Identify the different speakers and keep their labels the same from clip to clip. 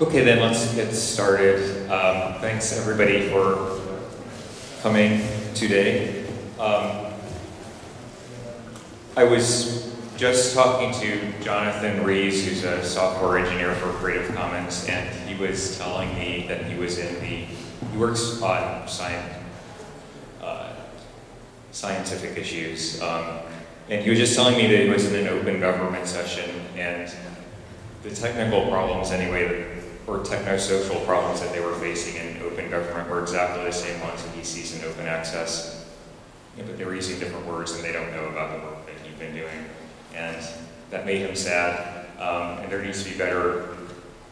Speaker 1: Okay, then let's get started. Um, thanks everybody for coming today. Um, I was just talking to Jonathan Rees, who's a software engineer for Creative Commons, and he was telling me that he was in the, he works on science, uh, scientific issues. Um, and he was just telling me that he was in an open government session, and the technical problems anyway or techno-social problems that they were facing in open government were exactly the same ones that he sees in open access. Yeah, but they were using different words and they don't know about the work that he'd been doing. And that made him sad. Um, and there needs to be better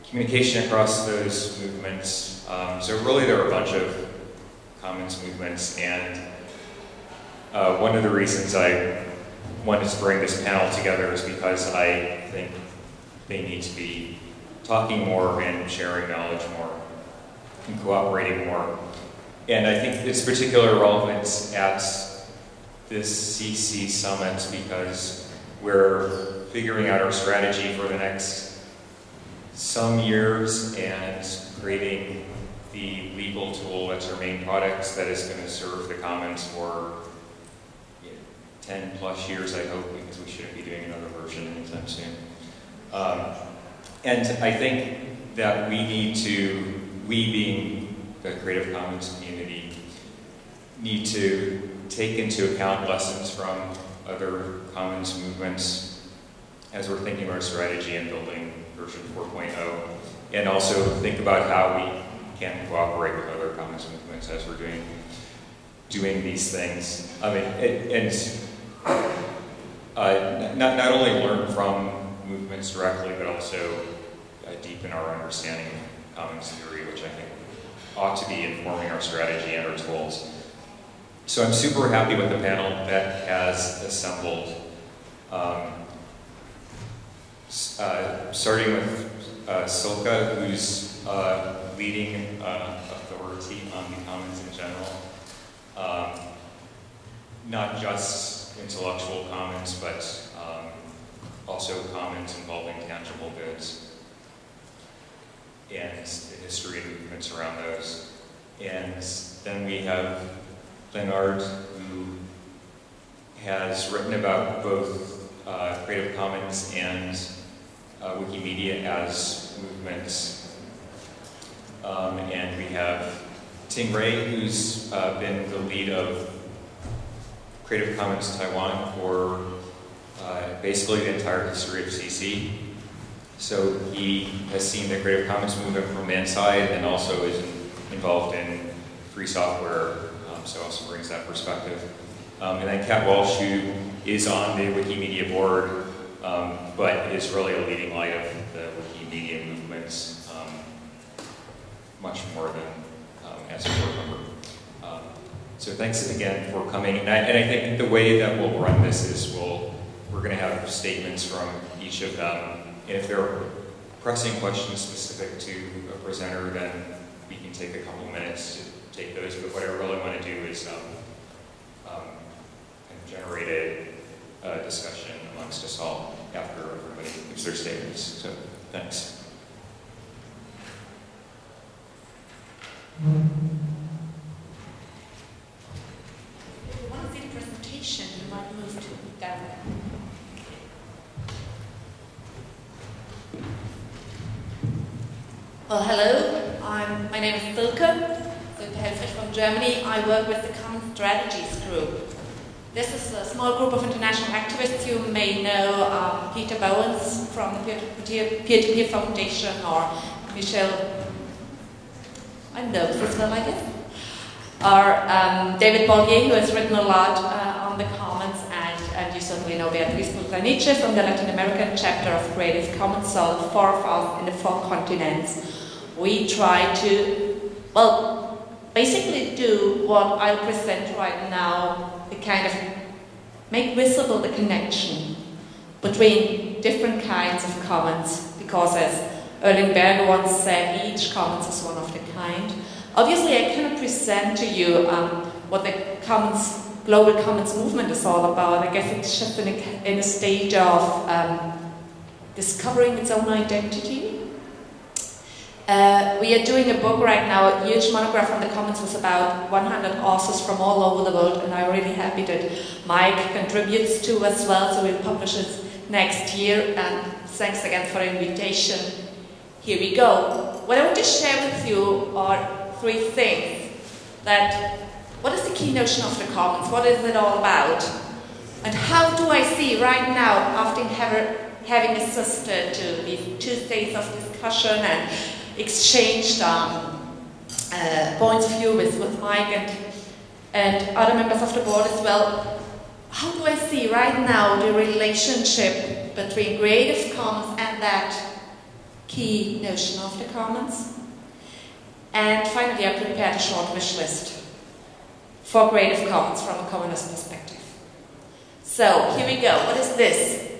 Speaker 1: communication across those movements. Um, so really there are a bunch of commons movements and uh, one of the reasons I wanted to bring this panel together is because I think they need to be talking more and sharing knowledge more and cooperating more. And I think it's particular relevance at this CC summit because we're figuring out our strategy for the next some years and creating the legal tool that's our main product that is going to serve the commons for 10 plus years, I hope, because we shouldn't be doing another version anytime soon. Um, and I think that we need to, we being the Creative Commons community, need to take into account lessons from other commons movements as we're thinking our strategy and building version 4.0, and also think about how we can cooperate with other commons movements as we're doing doing these things. I mean, and uh, not, not only learn from movements directly, but also uh, deepen our understanding of commons theory, which I think ought to be informing our strategy and our tools. So I'm super happy with the panel that has assembled, um, uh, starting with uh, Silke, who's uh, leading uh, authority on the commons in general. Um, not just intellectual commons, but um, also commons involving tangible goods and the history and movements around those. And then we have Leonard, who has written about both uh, Creative Commons and uh, Wikimedia as movements. Um, and we have Tyng-Ruey, who's uh, been the lead of Creative Commons Taiwan for uh, basically the entire history of CC. So he has seen the Creative Commons movement from the inside and also is involved in free software, um, so also brings that perspective. Um, and then Kat Walsh, who is on the Wikimedia board, um, but is really a leading light of the Wikimedia movements, um, much more than um, as a board member. Um, so thanks again for coming. And I, and I think the way that we'll run this is we'll, we're going to have statements from each of them And if there are pressing questions specific to a presenter, then we can take a couple minutes to take those. But what I really want to do is um, um, generate a, discussion amongst us all after everybody gives their statements. So thanks.
Speaker 2: See the presentation, you might move to down Well, hello. I'm, my name is Silke, Silke Helfrich from Germany. I work with the Common Strategies Group. This is a small group of international activists. You may know um, Peter Bauwens from the Peer-to-Peer Foundation or Michel, I know this well, I guess, or um, David Bollier, who has written a lot uh, on the Commons, and, and you certainly know Beatriz Busaniche from the Latin American chapter of Creative Commons, the four of us in the four continents we try to, well, basically do what I'll present right now, the kind of make visible the connection between different kinds of commons, because as Erling Berge once said, each commons is one of the kind. Obviously, I cannot present to you um, what the commons, global commons movement is all about. I guess it's just in a, in a stage of um, discovering its own identity Uh, we are doing a book right now, a huge monograph on the Commons with about 100 authors from all over the world, and I'm really happy that Mike contributes to as well, so we'll publish it next year. And thanks again for the invitation. Here we go. What I want to share with you are three things. That what is the key notion of the Commons? What is it all about? And how do I see right now, after having assisted to these two days of discussion and exchanged um, uh, points of view with, with Mike and, and other members of the board as well, how do I see right now the relationship between Creative Commons and that key notion of the Commons? And finally, I prepared a short wish list for Creative Commons from a communist perspective. So, here we go. What is this?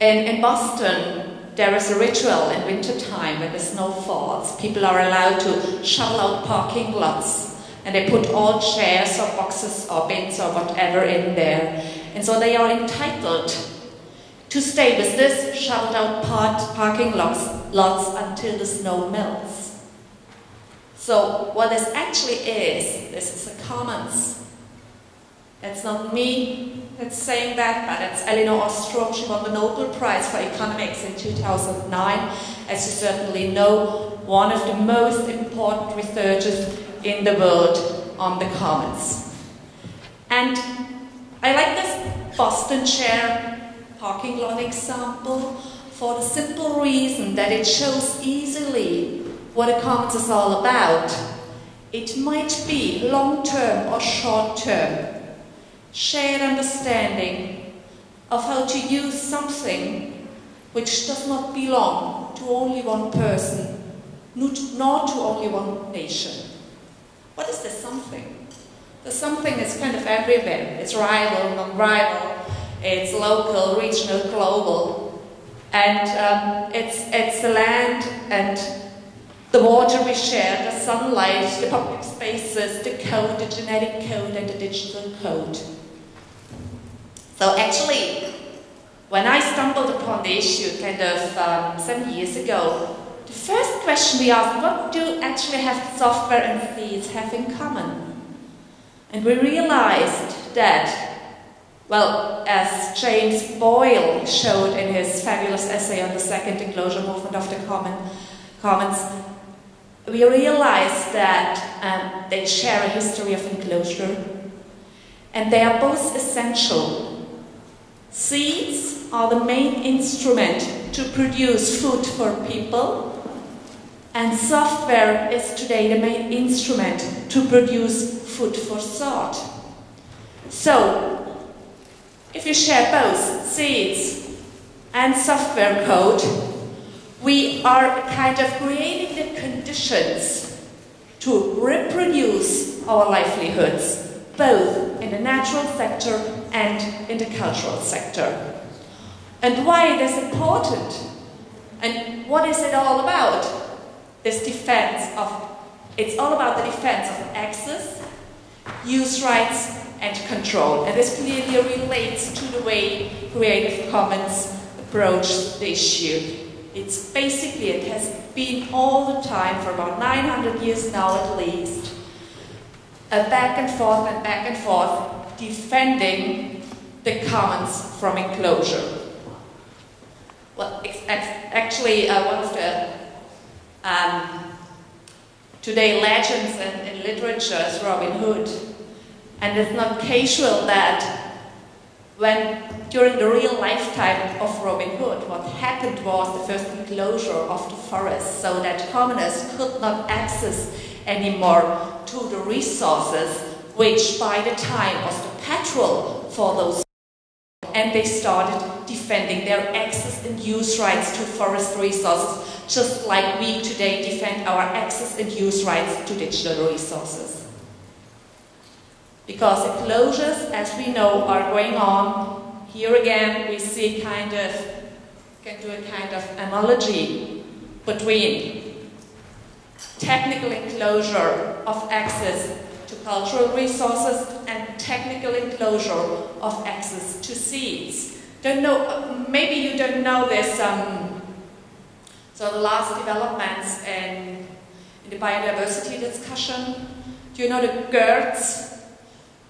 Speaker 2: In, in Boston, there is a ritual in wintertime when the snow falls. People are allowed to shovel out parking lots and they put all chairs or boxes or bins or whatever in there. And so they are entitled to stay with this shoveled out part, parking lots, lots until the snow melts. So what this actually is, this is a commons. It's not me that's saying that, but it's Elinor Ostrom. She won the Nobel Prize for Economics in 2009. As you certainly know, one of the most important researchers in the world on the commons. And I like this Boston chair parking lot example for the simple reason that it shows easily what a commons is all about. It might be long term or short term shared understanding of how to use something which does not belong to only one person, nor to only one nation. What is this something? The something is kind of everywhere. It's rival, non-rival, it's local, regional, global. And um, it's, it's the land and the water we share, the sunlight, the public spaces, the code, the genetic code, and the digital code. So actually, when I stumbled upon the issue kind of um, some years ago, the first question we asked, was what do actually have software and seeds have in common? And we realized that, well, as James Boyle showed in his fabulous essay on the second enclosure movement of the common, Commons, we realize that um, they share a history of enclosure and they are both essential Seeds are the main instrument to produce food for people, and software is today the main instrument to produce food for thought. So, if you share both seeds and software code, we are kind of creating the conditions to reproduce our livelihoods both in the natural sector and in the cultural sector. And why it is important? And what is it all about? This defense of, it's all about the defense of access, use rights, and control. And this clearly relates to the way Creative Commons approach the issue. It's basically, it has been all the time for about 900 years now at least, a back and forth and back and forth defending the commons from enclosure. Well, actually, uh, one of the um, today legends in, in literature is Robin Hood. And it's not casual that when during the real lifetime of Robin Hood, what happened was the first enclosure of the forest so that commoners could not access anymore to the resources, which by the time was the petrol for those and they started defending their access and use rights to forest resources, just like we today defend our access and use rights to digital resources. Because the closures, as we know, are going on. Here again, we see kind of, can do a kind of analogy between technical enclosure of access to cultural resources and technical enclosure of access to seeds. Don't know, maybe you don't know this um, So the last developments in, in the biodiversity discussion, do you know the GURTs?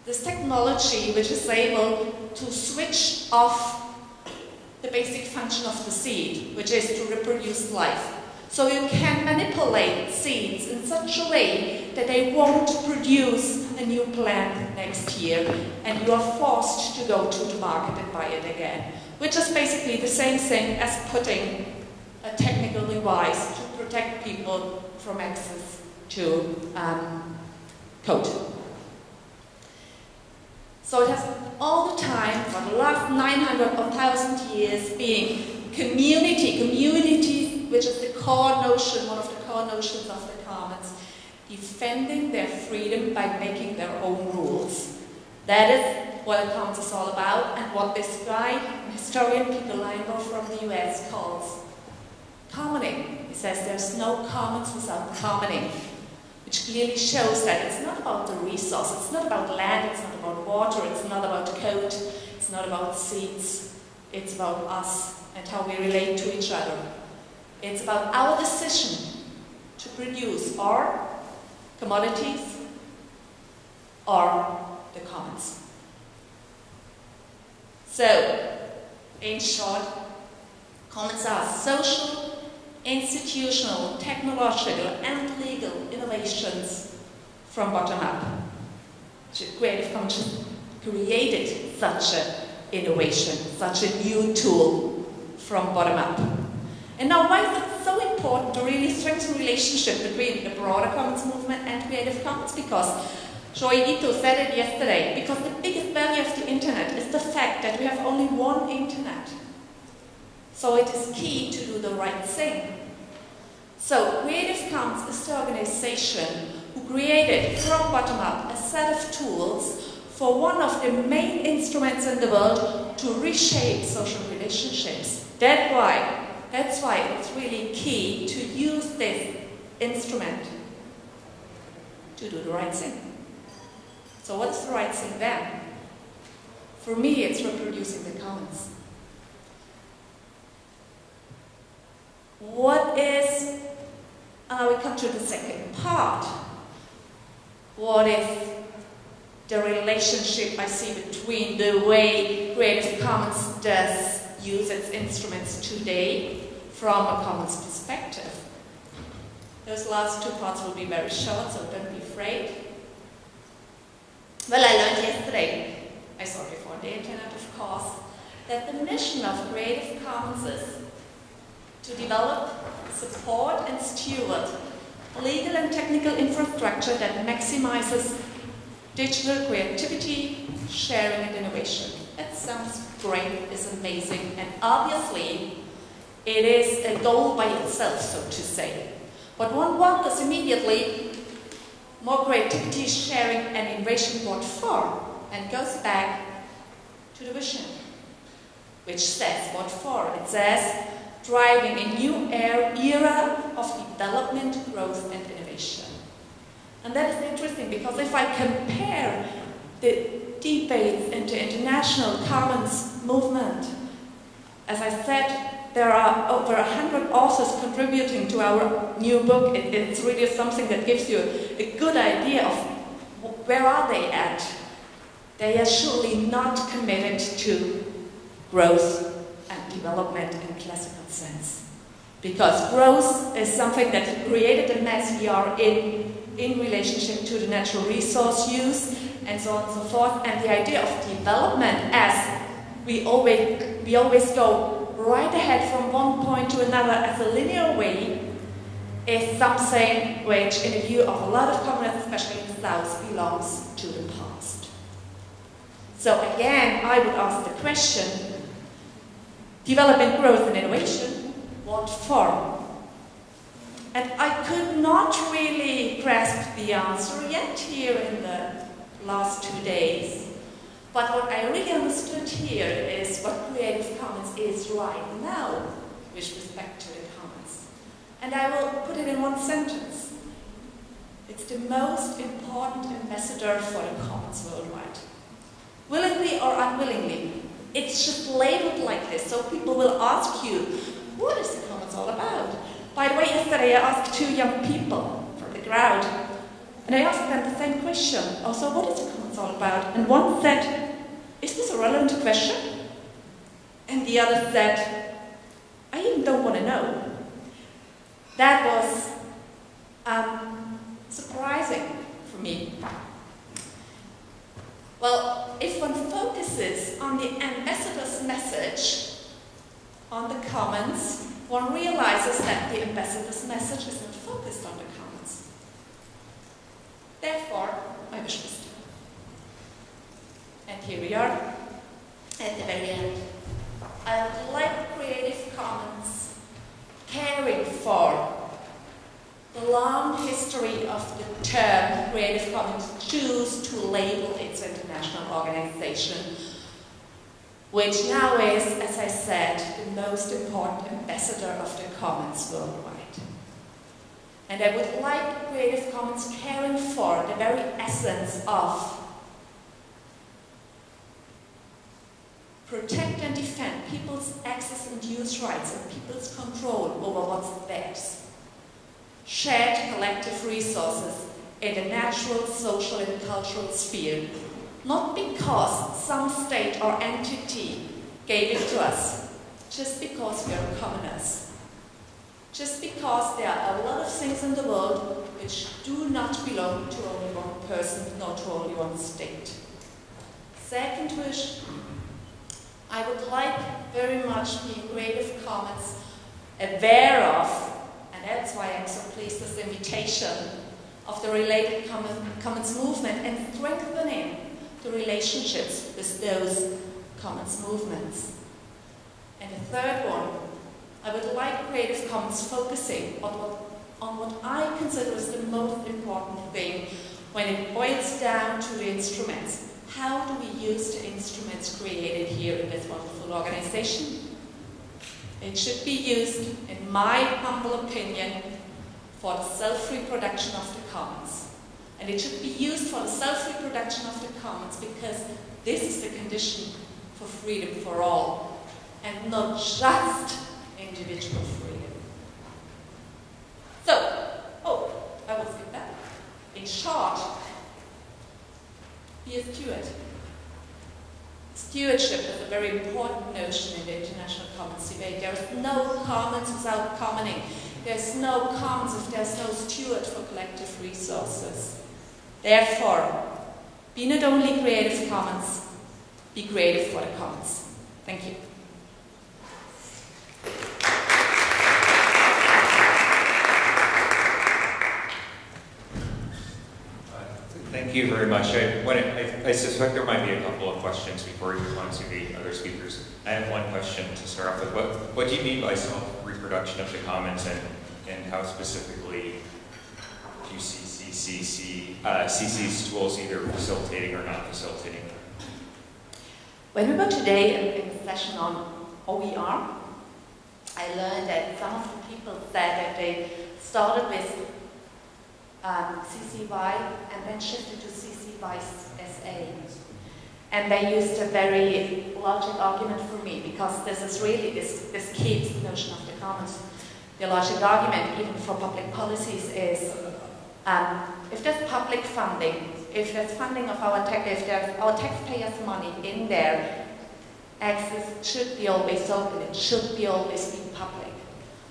Speaker 2: This technology which is able to switch off the basic function of the seed, which is to reproduce life. So you can manipulate seeds in such a way that they won't produce a new plant next year and you are forced to go to the market and buy it again. Which is basically the same thing as putting a technical device to protect people from access to um, code. So it has all the time, for the last 900 or 1,000 years, being community, community, which is the core notion, one of the core notions of the commons, defending their freedom by making their own rules. That is what the commons is all about, and what this guy, historian Peter Linebaugh from the US, calls commoning. He says there's no commons without commoning which clearly shows that it's not about the resource, it's not about land, it's not about water, it's not about code, it's not about seeds, it's about us and how we relate to each other. It's about our decision to produce our commodities or the commons. So, in short, commons are social institutional, technological, and legal innovations from bottom up. Creative Commons created such an innovation, such a new tool from bottom up. And now why is it so important to really strengthen the relationship between the broader Commons movement and Creative Commons? Because Joi Ito said it yesterday, because the biggest value of the internet is the fact that we have only one internet. So it is key to do the right thing. So Creative Commons is the organization who created from bottom up a set of tools for one of the main instruments in the world to reshape social relationships. That's why, that's why it's really key to use this instrument to do the right thing. So what's the right thing then? For me, it's reproducing the commons. What is, uh, we come to the second part. What is the relationship I see between the way Creative Commons does use its instruments today from a commons perspective? Those last two parts will be very short, so don't be afraid. Well, I learned yesterday, I saw before the internet, of course, that the mission of Creative Commons is to develop, support, and steward legal and technical infrastructure that maximizes digital creativity, sharing, and innovation. That sounds great, it's amazing, and obviously it is a goal by itself, so to say. But one wonders immediately, more creativity, sharing, and innovation what for? And goes back to the vision, which says what for? It says driving a new era of development, growth, and innovation. And that is interesting because if I compare the debates into international commons movement, as I said, there are over hundred authors contributing to our new book. It, it's really something that gives you a good idea of where are they at. They are surely not committed to growth and development in classical sense. Because growth is something that created the mess we are in, in relationship to the natural resource use, and so on and so forth. And the idea of development as we always, we always go right ahead from one point to another as a linear way is something which, in the view of a lot of communists, especially in the South, belongs to the past. So again, I would ask the question, development, growth, and innovation, what for? And I could not really grasp the answer yet here in the last two days. But what I really understood here is what Creative Commons is right now with respect to the commons. And I will put it in one sentence. It's the most important ambassador for the commons worldwide. Willingly or unwillingly, it's just labeled like this, so people will ask you, what is the commons all about? By the way, yesterday I asked two young people from the crowd, and I asked them the same question. Also, what is the commons all about? And one said, is this a relevant question? And the other said, I even don't want to know. That was um, surprising for me. Well, if one focuses on the ambassador's message on the commons, one realizes that the ambassador's message is not focused on the commons. Therefore, my wish done. And here we are at the very end. I would like Creative Commons caring for the long history of the term Creative Commons choose to label its international organization, which now is, as I said, the most important ambassador of the commons worldwide. And I would like Creative Commons caring for the very essence of protect and defend people's access and use rights and people's control over what's theirs. Shared collective resources in the natural, social and cultural sphere, not because some state or entity gave it to us, just because we are commoners. Just because there are a lot of things in the world which do not belong to only one person, nor to only one state. Second wish, I would like very much the Creative Commons aware of, that's why I'm so pleased with the invitation of the related commons movement and strengthening the relationships with those commons movements. And the third one, I would like Creative Commons focusing on what, on what I consider is the most important thing when it boils down to the instruments how do we use the instruments created here in this wonderful organization? It should be used, in my humble opinion, for the self-reproduction of the commons. And it should be used for the self-reproduction of the commons because this is the condition for freedom for all, and not just individual freedom. So, oh, I will skip that. In short, be a steward. Stewardship is a very important notion in the international commons debate. There is no commons without commoning. There's no commons if there's no steward for collective resources. Therefore, be not only creative commons, be creative for the commons. Thank you.
Speaker 1: Thank you very much. I, I, I, suspect there might be a couple of questions before we move on to the other speakers. I have one question to start off with. What, what do you mean by self-reproduction of the commons and, and how specifically do you see CCC, uh, CC's tools either facilitating or not facilitating
Speaker 2: When we were today in, a session on OER, I learned that some of the people said that they started with um, CC BY and then shifted to CC BY-SA. And they used a very logic argument for me because this is really, this, this keeps the notion of the commons. The logic argument, even for public policies, is um, if there's public funding, if there's funding of our tech, if there's our taxpayers' money in there, access should be always open, it should be always be public.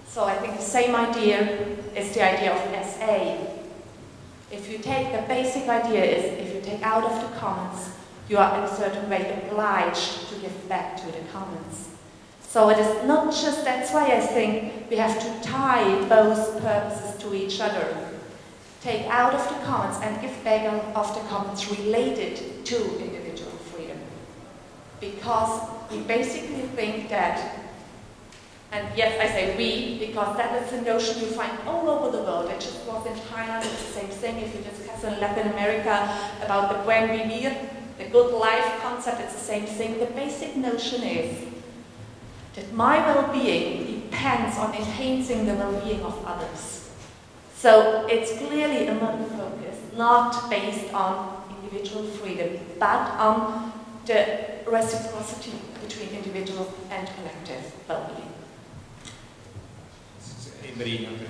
Speaker 2: So I think the same idea is the idea of SA. If you take, the basic idea is if you take out of the commons, you are in a certain way obliged to give back to the commons. So it is not just, that's why I think we have to tie both purposes to each other. Take out of the commons and give back of the commons related to individual freedom. Because we basically think that and yes, I say we, because that is a notion you find all over the world. I just was in Thailand, it's the same thing. If you discuss in Latin America about the buen vivir, the good life concept, it's the same thing. The basic notion is that my well-being depends on enhancing the well-being of others. So it's clearly a modern focus, not based on individual freedom, but on the reciprocity between individual and collective well-being.
Speaker 1: Okay.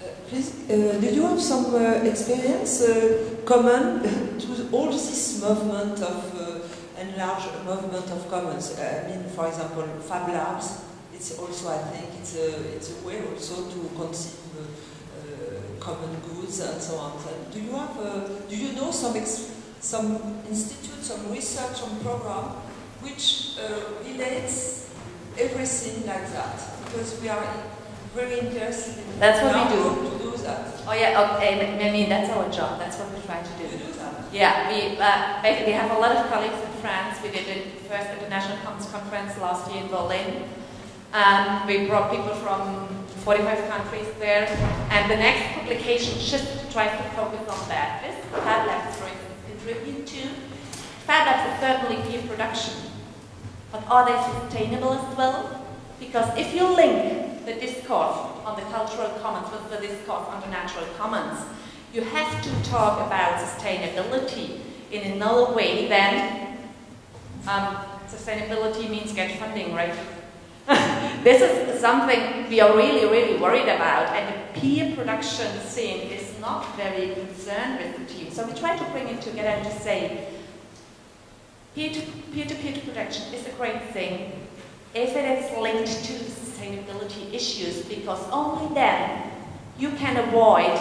Speaker 3: Uh, please, uh, do you have some uh, experience uh, common to all this movement of uh, enlarged movement of commons? Uh, I mean, for example, Fab Labs. It's also, I think, it's a it's a way also to conceive uh, common goods and so on. And do you have do you know some some institute, some research, some program which relates everything like that? Because we are very interested in
Speaker 2: That's what we do.
Speaker 3: To do that.
Speaker 2: Oh yeah, okay, I mean that's our job. That's what we try to do.
Speaker 3: do.
Speaker 2: Yeah, we uh, basically have a lot of colleagues in France. We did the first international conference last year in Berlin. Um, we brought people from 45 countries there, and the next publication just tries to focus on that. This Fab Labs, for instance, contribute to. Fab Labs is certainly peer production, but are they sustainable as well? Because if you link the discourse on the cultural commons with the discourse on the natural commons. You have to talk about sustainability in another way than um, sustainability means get funding, right? this is something we are really, really worried about, and the peer production scene is not very concerned with the team. So we try to bring it together and to say, peer-to-peer production is a great thing if it is linked to sustainability issues because only then you can avoid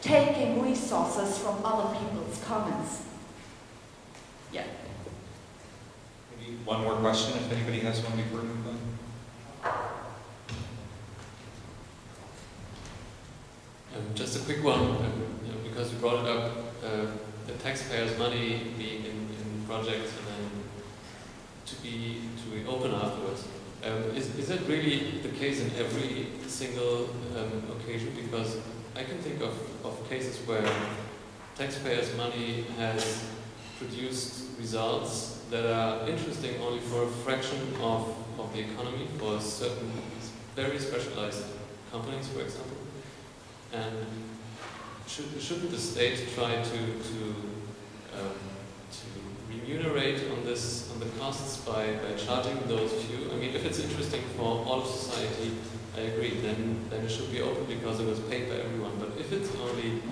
Speaker 2: taking resources from other people's commons. Yeah.
Speaker 1: Maybe one more question if anybody has one before we move on.
Speaker 4: Um, just a quick one, um, you know, because you brought it up, uh, the taxpayers' money being in, in projects and then to be to be open afterwards. Um, is, is that really the case in every single um, occasion? Because I can think of, of cases where taxpayers' money has produced results that are interesting only for a fraction of, of the economy, for certain very specialized companies, for example. And should, shouldn't the state try to, to um, remunerate on this on the costs by, by charging those few. I mean, if it's interesting for all of society, I agree. Then then it should be open because it was paid by everyone. But if it's only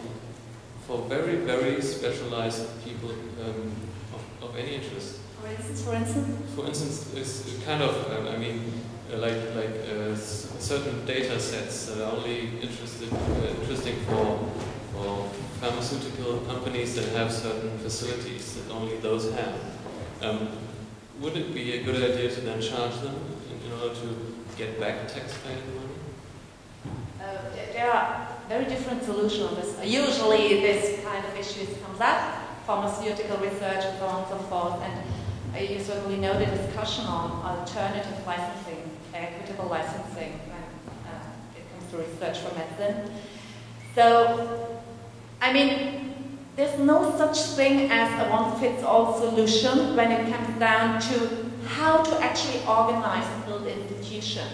Speaker 4: for very very specialized people um, of, of any interest.
Speaker 2: For instance, for instance.
Speaker 4: For instance, it's kind of um, I mean. Uh, like like uh, certain data sets that are only interested uh, interesting for for pharmaceutical companies that have certain facilities that only those have. Um, would it be a good idea to then charge them in, in order to get back taxpayer money?
Speaker 2: Uh, there are very different solutions. Usually this kind of issues comes up, pharmaceutical research and so on and so forth, and uh, you certainly know the discussion on alternative licensing, equitable licensing, when uh, it comes to research for medicine. So I mean, there's no such thing as a one-fits-all solution when it comes down to how to actually organize and build institutions.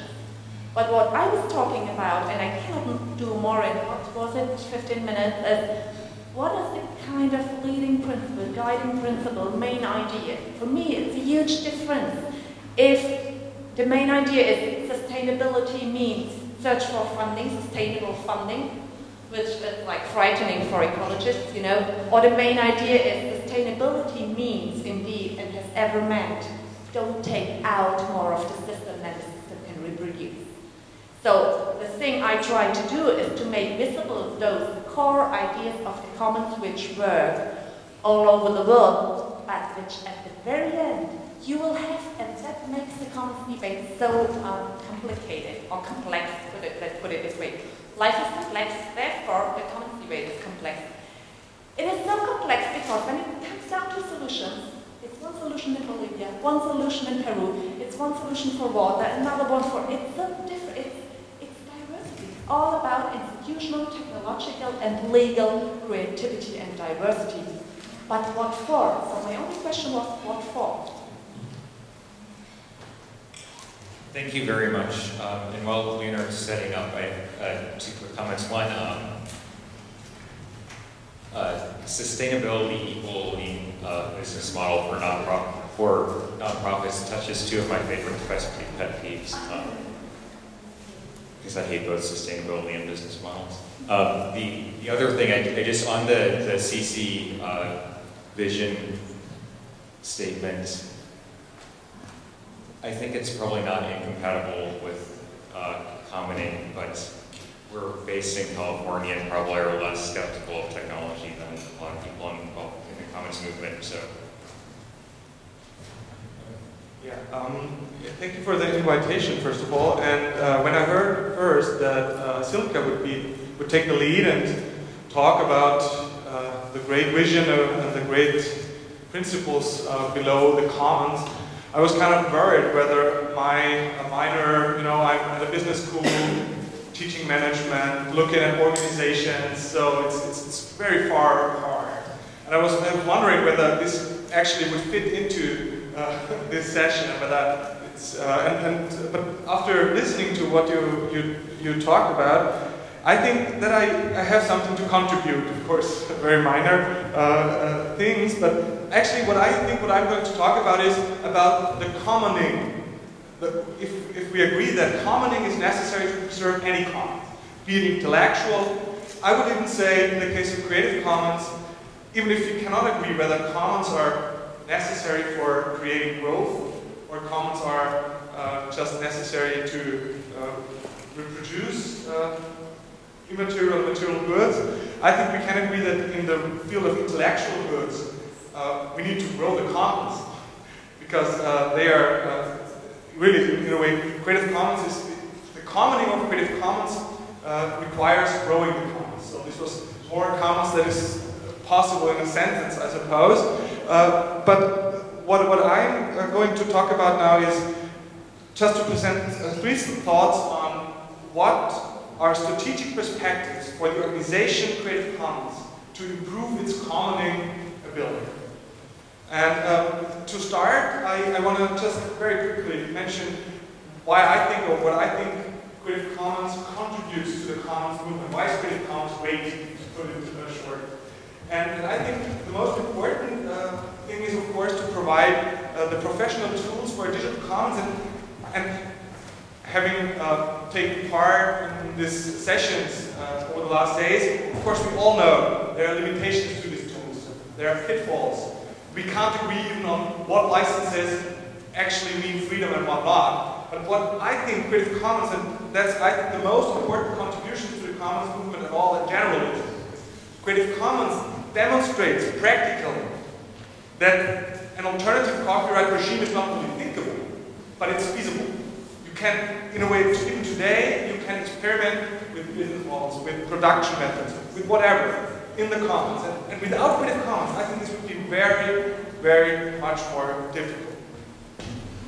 Speaker 2: But what I was talking about, and I cannot do more in, what was it, 15 minutes, is what is the kind of leading principle, guiding principle, main idea? For me, it's a huge difference. If the main idea is sustainability means search for funding, sustainable funding, which is like frightening for ecologists, you know, or the main idea is sustainability means indeed and has ever meant don't take out more of the system than the system can reproduce. So the thing I try to do is to make visible those core ideas of the commons which work all over the world, but which at the very end you will have, and that makes the commons debate so um, complicated or complex, put it, let's put it this way. Life is complex, therefore the commons debate is complex. It is so complex because when it comes down to solutions, it's one solution in Bolivia, one solution in Peru, it's one solution for water, another one for, it's so different, it's, it's diversity. It's all about institutional, technological, and legal creativity and diversity. But what for? So my only question was, what for?
Speaker 1: Thank you very much. Um, and while Leonard's setting up, I have two quick comments. One, um, uh, sustainability equaling uh, business model for non-profit for nonprofits touches two of my favorite pet peeves. Um, because I hate both sustainability and business models. Um, the, the other thing, I, I, just, on the, the CC uh, vision statement, I think it's probably not incompatible with uh, commoning, but we're based in California and probably are less skeptical of technology than a lot of people involved in the commons movement, so.
Speaker 5: Yeah, um, thank you for the invitation, first of all. And uh, when I heard first that uh, would be would take the lead and talk about uh, the great vision of, and the great principles uh, below the commons, I was kind of worried whether my minor, you know, I'm at a business school, teaching management, looking at organizations, so it's, it's, it's very far apart. And I was, wondering whether this actually would fit into uh, this session, but uh, it's, uh, and, and, but after listening to what you, you, you talked about, I think that I, I have something to contribute, of course, very minor uh, uh, things, but actually what I think what I'm going to talk about is about the commoning. The, if, if we agree that commoning is necessary to preserve any commons, be it intellectual, I would even say in the case of Creative Commons, even if you cannot agree whether commons are necessary for creating growth or commons are uh, just necessary to uh, reproduce uh, immaterial and material goods. I think we can agree that in the field of intellectual goods, uh, we need to grow the commons because uh, they are uh, really, in a way, Creative Commons is, the commoning of Creative Commons requires growing the commons. So this was more commons that is possible in a sentence, I suppose. Uh, but what, what I'm uh, going to talk about now is just to present uh, three thoughts on what are strategic perspectives for the organization Creative Commons to improve its commoning ability. And um, to start, I, I want to just very quickly mention why I think, or what I think Creative Commons contributes to the Commons movement. Why is Creative Commons great, to put it in short? And, and I think the most important uh, thing is, of course, to provide uh, the professional tools for digital commons and, and having uh, taken part in these sessions uh, over the last days, of course we all know there are limitations to these tools. There are pitfalls. We can't agree even on what licenses actually mean freedom and what not. But what I think Creative Commons, and that's I think the most important contribution to the commons movement at all in general Creative Commons demonstrates practically that an alternative copyright regime is not only thinkable, but it's feasible can, in a way, even today, you can experiment with business models, with production methods, with whatever, in the commons. And, and without Creative Commons, I think this would be very, very much more difficult.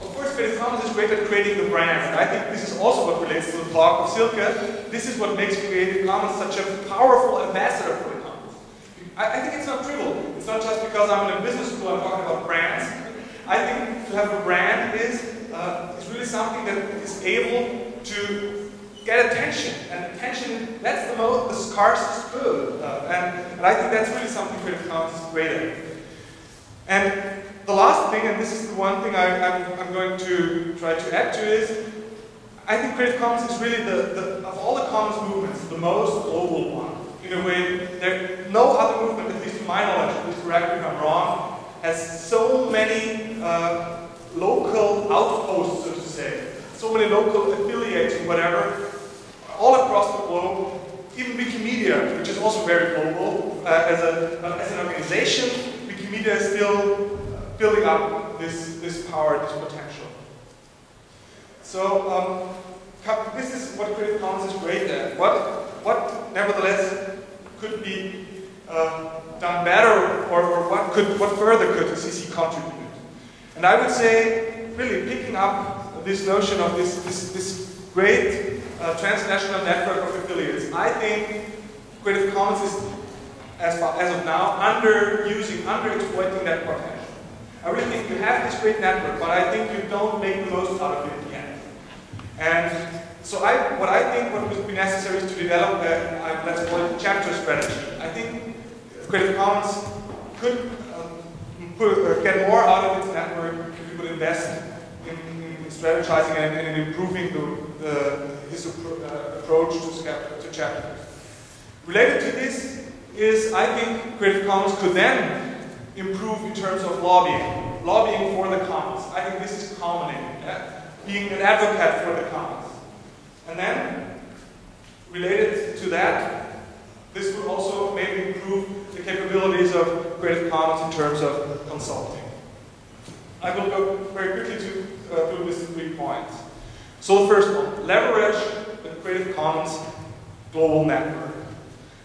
Speaker 5: Of course, Creative Commons is great at creating the brands, and I think this is also what relates to the talk of Silke. This is what makes Creative Commons such a powerful ambassador for the commons. I, I think it's not trivial. It's not just because I'm in a business school I'm talking about brands. I think to have a brand is uh, is really something that is able to get attention. And attention, that's the most, the scarcest good. Uh, and, and I think that's really something Creative Commons is great at. And the last thing, and this is the one thing I, am going to try to add to is, I think Creative Commons is really the, the, of all the commons movements, the most global one. In a way, there, no other movement, at least to my knowledge, please correct me if I'm wrong, has so many uh, local outposts, so to say. So many local affiliates and whatever, all across the globe. Even Wikimedia, which is also very global, uh, as, a, uh, as an organization, Wikimedia is still building up this, this power, this potential. So um, this is what Creative Commons is great at. What, what nevertheless could be uh, done better, or, or, what could, what further could CC contribute? And I would say, really picking up this notion of this, this, this great uh, transnational network of affiliates, I think Creative Commons is, as, far, as of now, underusing, underexploiting that potential. I really think you have this great network, but I think you don't make the most out of it yet. And so I, what I think what would be necessary is to develop a, let's call it a chapter strategy. I think Creative Commons could get more out of its network if it would invest in, in strategizing and, and in improving the, the, his uh, approach to, to chapters. Related to this is, I think, Creative Commons could then improve in terms of lobbying, lobbying for the commons. I think this is commoning, yeah? being an advocate for the commons. And then, related to that, this would also maybe improve the capabilities of Creative Commons in terms of consulting. I will go very quickly to, uh, through these three points. So the first one, leverage the Creative Commons global network.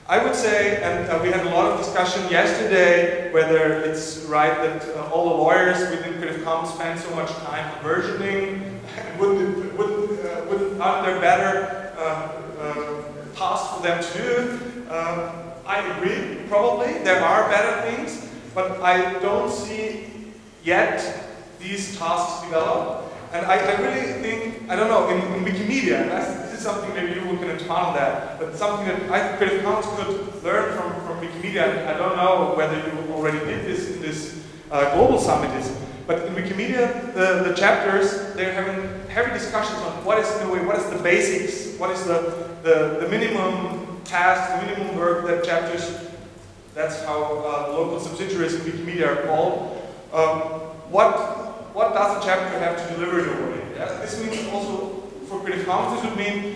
Speaker 5: I would say, and uh, we had a lot of discussion yesterday, whether it's right that uh, all the lawyers within Creative Commons spend so much time on versioning, wouldn't, wouldn't, uh, wouldn't, aren't there better uh, uh, tasks for them to do? I agree, probably, there are better things, but I don't see yet these tasks develop. And I, I really think, I don't know, in, in Wikimedia, this is something maybe you can on that, but something that I Commons could learn from, from Wikimedia, I don't know whether you already did this in this uh, global summit is, but in Wikimedia, the, the chapters, they're having heavy discussions on what is a way, what is the basics, what is the, the, the minimum task, the minimum work that chapters, that's how uh, local subsidiaries in Wikimedia are called. Um, what what does a chapter have to deliver in a way? This means also for Creative Commons, this would mean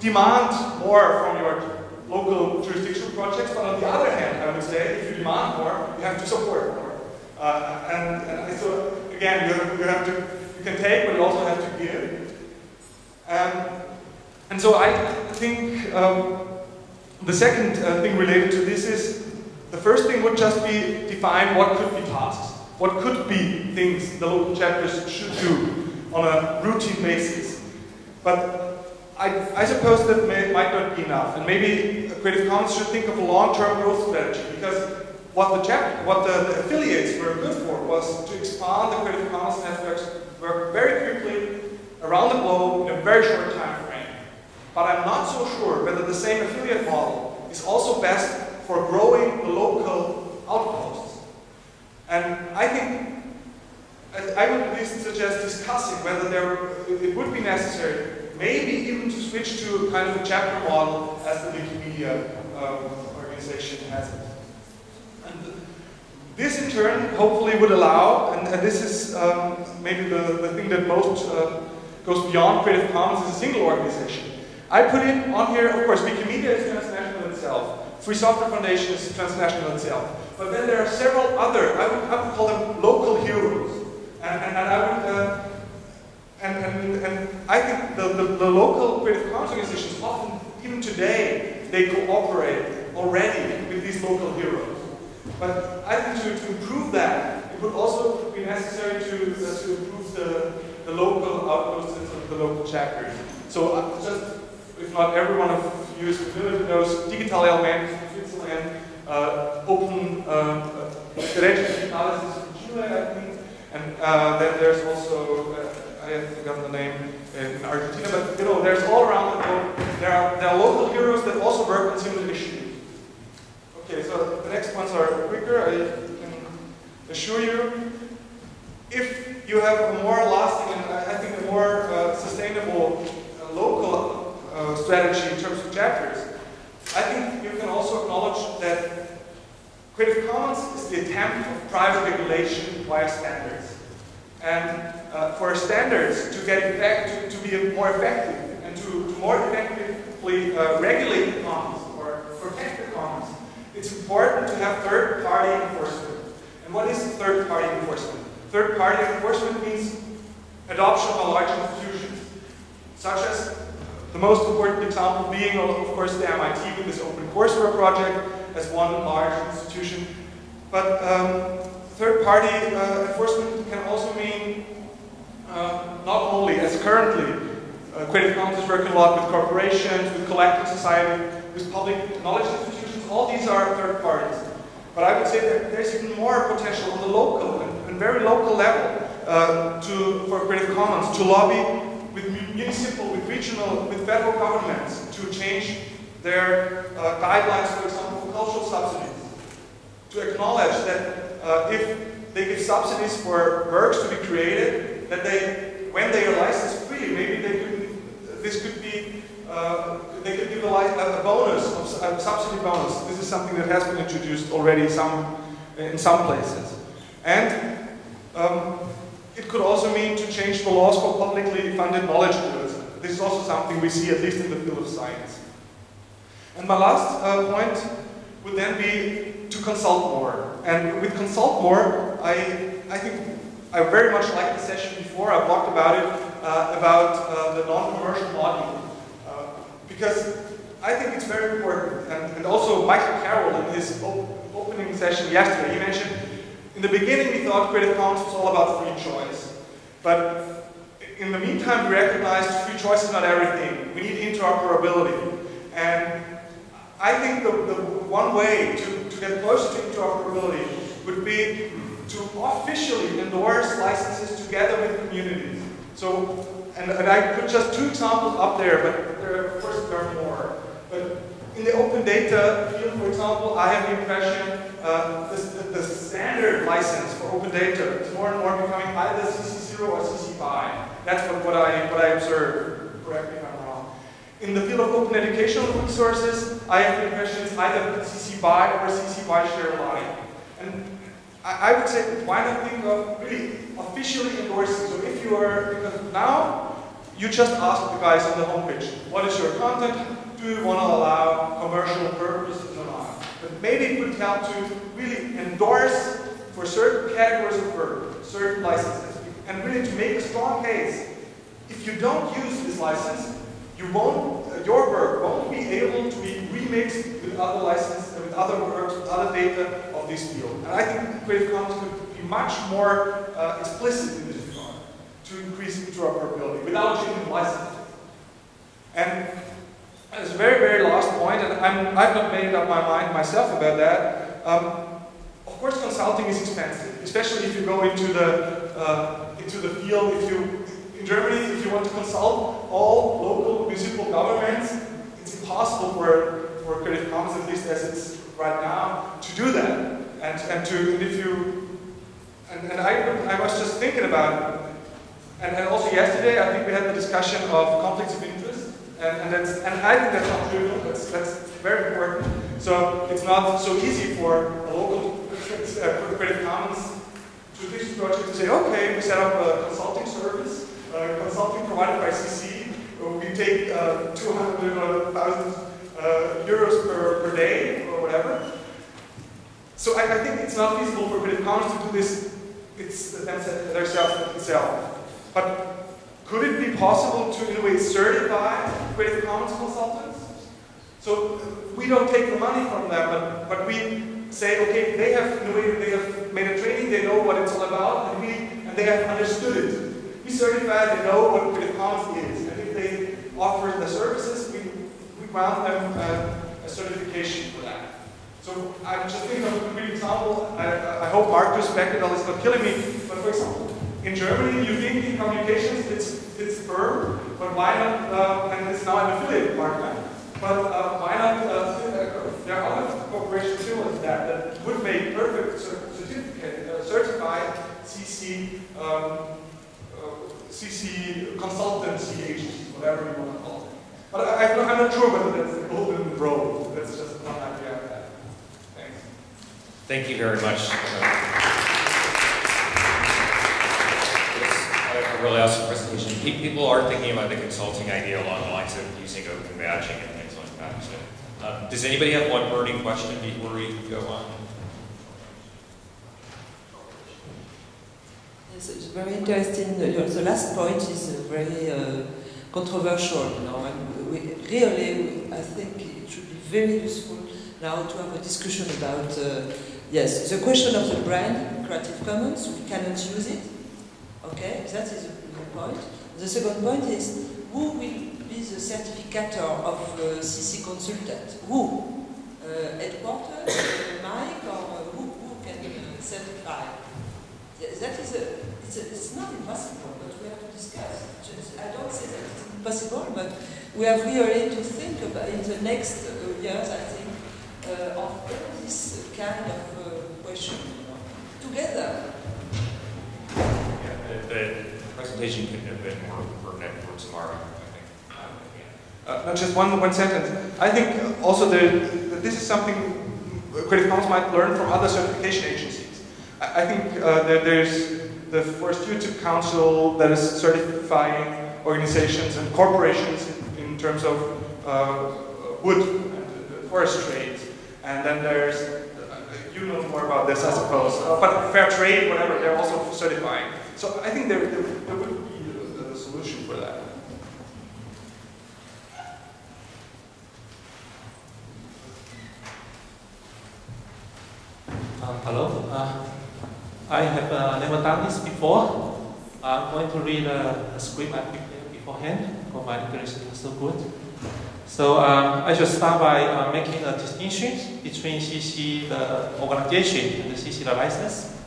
Speaker 5: demand more from your local jurisdictional projects, but on the other hand, I would say, if you demand more, you have to support more. Uh, and, and so again, you you have to, you can take, but you also have to give. Um, and so I think um, the second uh, thing related to this is, the first thing would just be define what could be tasks. What could be things the local chapters should do on a routine basis? But I, I suppose that may, might not be enough, and maybe Creative Commons should think of a long-term growth strategy because what the chapter, what the, the, affiliates were good for was to expand the Creative Commons networks very quickly around the globe in a very short time. But I'm not so sure whether the same affiliate model is also best for growing local outposts. And I think I would at least suggest discussing whether there it would be necessary, maybe even to switch to a kind of a chapter model as the Wikimedia um, organization has it. And this in turn hopefully would allow, and, and this is um, maybe the, the thing that most uh, goes beyond Creative Commons is a single organization. I put in on here, of course, Wikimedia is transnational itself. Free Software Foundation is transnational itself. But then there are several other, I would, I would call them local heroes. And, and, and I would, uh, and, and, and I think the, the, the, local Creative Commons organizations often, even today, they cooperate already with these local heroes. But I think to, to improve that, it would also be necessary to, uh, to improve the, the local outposts and the local chapters. So uh, just, if not everyone of you is familiar with those, Digitale Allmend from Switzerland, uh, Open uh, Derecho Digitales from Chile, I think, and uh, then there's also, uh, I have forgotten the name, in Argentina, but you know, there's all around the globe, there are, there are local heroes that also work on similar issues. Okay, so the next ones are quicker, I can assure you. If you have a more lasting and I think a more sustainable local uh, strategy in terms of chapters, I think you can also acknowledge that Creative Commons is the attempt of private regulation via standards. And uh, for standards to get effect, to, to be more effective and to, to more effectively uh, regulate the commons or protect the commons, it's important to have third-party enforcement. And what is third-party enforcement? Third-party enforcement means adoption of a large institutions, such as the most important example being, of course, the MIT with this OpenCourseware project as one large institution. But um, third-party uh, enforcement can also mean uh, not only, as currently, uh, Creative Commons is working a lot with corporations, with collective society, with public knowledge institutions, all these are third parties. But I would say that there's even more potential on the local and, and very local level uh, to, for Creative Commons to lobby municipal, with regional, with federal governments to change their uh, guidelines, for example, for cultural subsidies. To acknowledge that uh, if they give subsidies for works to be created, that they, when they are license free, maybe they could, this could be, uh, they could give a, a bonus, a subsidy bonus. This is something that has been introduced already some, in some places. And um, it could also mean to change the laws for publicly funded knowledge goods. This is also something we see at least in the field of science. And my last uh, point would then be to consult more. And with consult more, I, I think I very much liked the session before. I talked about it, uh, about uh, the non-commercial module. Uh, because I think it's very important. And, and also Michael Carroll in his op opening session yesterday, he mentioned, in the beginning we thought Creative Commons was all about free choice. But in the meantime, we recognized free choice is not everything. We need interoperability. And I think the, the one way to, to get closer to interoperability would be to officially endorse licenses together with communities. So, and, and I put just two examples up there, but there, of course there are more. But in the open data field, for example, I have the impression uh, the, the, standard license for open data is more and more becoming either CC0 or CC BY. That's what, what, I, what I observed. Correct me if I'm wrong. In the field of open educational resources, I have the impression it's either CC BY or CC BY share alike. And I, I, would say, why not think of really officially endorsing? So if you are, because now you just ask the guys on the homepage, what is your content? Do you want to allow commercial purposes or not? But maybe it would help to really endorse for certain categories of work, certain licenses and really to make a strong case. If you don't use this license, you won't, uh, your work won't be able to be remixed with other licenses, with other works, with other data of this field. And I think Creative Commons could be much more uh, explicit in this regard to increase interoperability without changing licenses. And as a very, very last point, and I'm, I've not made up my mind myself about that, um, of course consulting is expensive, especially if you go into the uh, into the field. If you, in Germany, if you want to consult all local municipal governments, it's impossible for, for Creative Commons, at least as it's right now, to do that. And, and to, and if you, and, and I, I was just thinking about, and, and also yesterday, I think we had the discussion of conflicts of interest, and, and, that's, and I think that's not trivial, that's, that's very important. So it's not so easy for a local uh, Creative Commons this project to say, okay, we set up a consulting service, uh, consulting provided by CC. Uh, we take uh, 200,000 uh, euros per, per day or whatever. So I, I, think it's not feasible for Creative Commons to do this it's themselves itself. But could it be possible to, in a way, certify Creative Commons consultants? So we don't take the money from them, but, but we say, okay, they have, in a way, they have made a training, they know what it's all about, and, we, and they have understood it. We certify they know what Creative Commons is, and if they offer the services, we, we grant them uh, a certification for that. So I'm just thinking of a quick example. I, I hope Markus Beckedahl is not killing me, but for example, in Germany, newthinking communications it's, it's firm, but why not, uh, and it's now an affiliate partner, but uh, why not, uh, there are other corporations too that, that would make perfect certificate, uh, certified CC, um, uh, CC consultancy agencies, whatever you want to call it. But I, am not sure whether that's the golden road. That's just one idea. Thanks.
Speaker 1: Thank you very much. Really awesome presentation. People are thinking about the consulting idea along the lines of using open badging and things like that. So. Um, does anybody have one burning question before we go on?
Speaker 3: Yes, it's very interesting. The last point is very uh, controversial, you know, and we, really, I think it should be very useful now to have a discussion about, uh, yes, the question of the brand, Creative Commons, we cannot use it, okay, that is the point. The second point is, who will be the certificator of uh, CC consultant? Who? Uh, headquarters, uh, Mike, or uh, who, who can uh, certify? That is a it's, a, it's not impossible, but we have to discuss. I don't say that it's impossible, but we have really to think about in the next years, I think, of this kind of question you know, together
Speaker 1: the presentation couldn't have been more pertinent for tomorrow, I think.
Speaker 5: Uh, just one, one sentence. I think also the, that this is something Creative Commons might learn from other certification agencies. I, I think uh, there's the Forest Stewardship Council that is certifying organizations and corporations in, in terms of uh, wood and forest trade. And then there's, uh, you know more about this, I suppose, uh, but fair trade, whatever, they're also certifying. So I think there, there, there would be a, a solution for that.
Speaker 6: Uh, hello. Uh, I have uh, never done this before. I'm going to read a, a script I prepared beforehand because my English is so good. So um, I should start by uh, making a distinction between CC, the organization, and the CC, the license.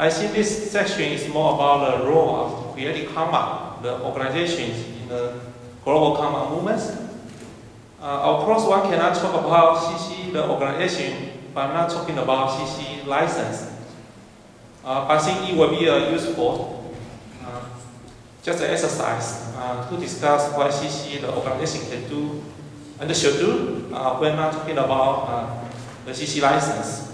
Speaker 6: I think this section is more about the role of Creative Commons, the organizations in the global common movements. Uh, of course, one cannot talk about CC, the organization, but I'm not talking about CC license. Uh, I think it will be uh, useful, uh, just an exercise, uh, to discuss what CC, the organization, can do and should do uh, when not talking about uh, the CC license.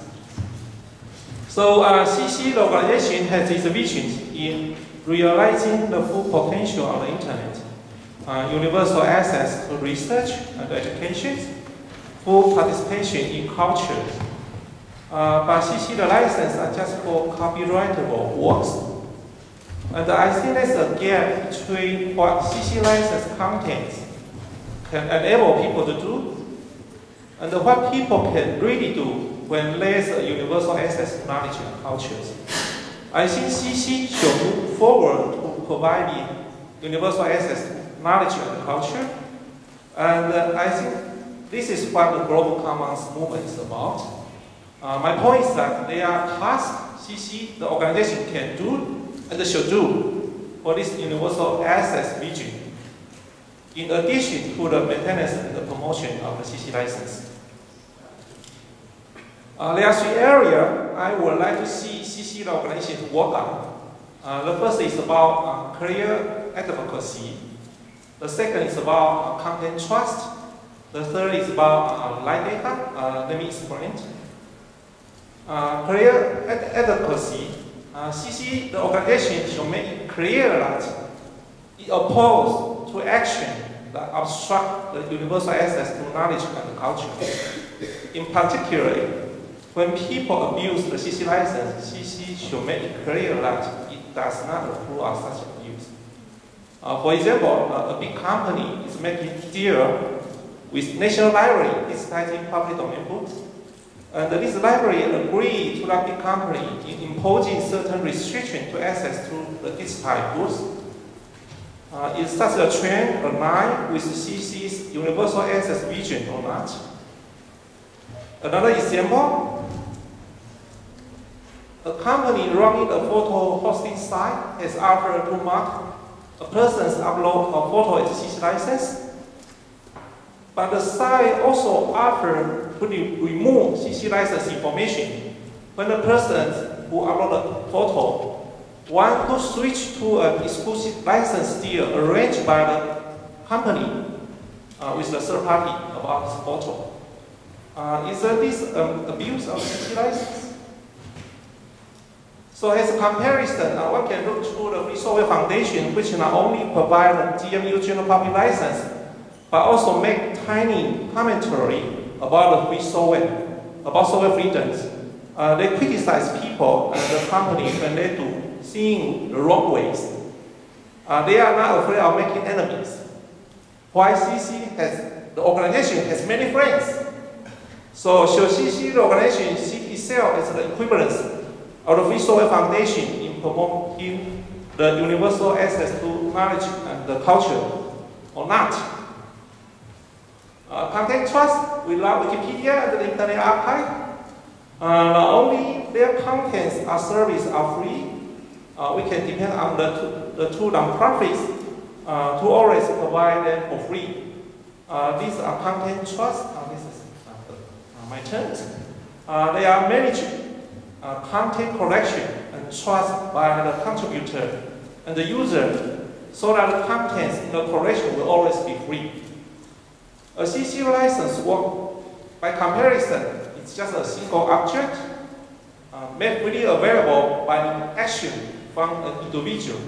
Speaker 6: So CC, localization has its vision in realizing the full potential of the internet, universal access to research and education, full participation in culture, uh, but CC the license are just for copyrightable works. And I think there's a gap between what CC license contains can enable people to do and what people can really do when a universal access to knowledge and cultures. I think CC should move forward to provide universal access to knowledge and culture. And uh, I think this is what the Global Commons movement is about. Uh, my point is that there are tasks CC, the organization, can do and should do for this universal access vision, in addition to the maintenance and the promotion of the CC license. Uh, there are three areas I would like to see CC the organization work on. Uh, the first is about uh, clear advocacy. The second is about uh, content trust. The third is about uh, live data. Uh, let me explain. Uh, clear ad adequacy, uh, CC, the organization should make it clear that it opposes to action that obstruct the universal access to knowledge and culture. In particular, when people abuse the CC license, CC should make it clear that it does not approve of such abuse. Uh, for example, uh, a big company is making deal with National Library digitizing public domain books and this library agreed to the big company in imposing certain restrictions to access to the digitized books. Uh, is such a trend aligned with CC's universal access vision or not? Another example, a company running a photo hosting site has offered to mark a person's upload of photo as CC license but the site also offers to remove CC license information when the person who uploaded a photo want to switch to an exclusive license deal arranged by the company uh, with the third party about photo. Uh, is uh, this um, abuse of CC license? So as a comparison, uh, one can look to the Free Software Foundation, which not only provides the GNU general public license, but also make tiny commentary about the free software, about software freedoms. Uh, they criticize people and the company when they do seeing the wrong ways. Uh, they are not afraid of making enemies. YCC has, the organization has many friends. So CC, the organization, see itself as the equivalence Free Software Foundation in promoting the universal access to knowledge and the culture or not? Uh, content trust, we love Wikipedia and the Internet Archive. Uh, only their contents are service are free, uh, we can depend on the two, the two nonprofits uh, to always provide them for free. Uh, these are content trust. Uh, this is uh, my turn. they are managing content collection and trust by the contributor and the user so that the contents in the collection will always be free. A CC license work by comparison, it's just a single object uh, made freely available by an action from an individual.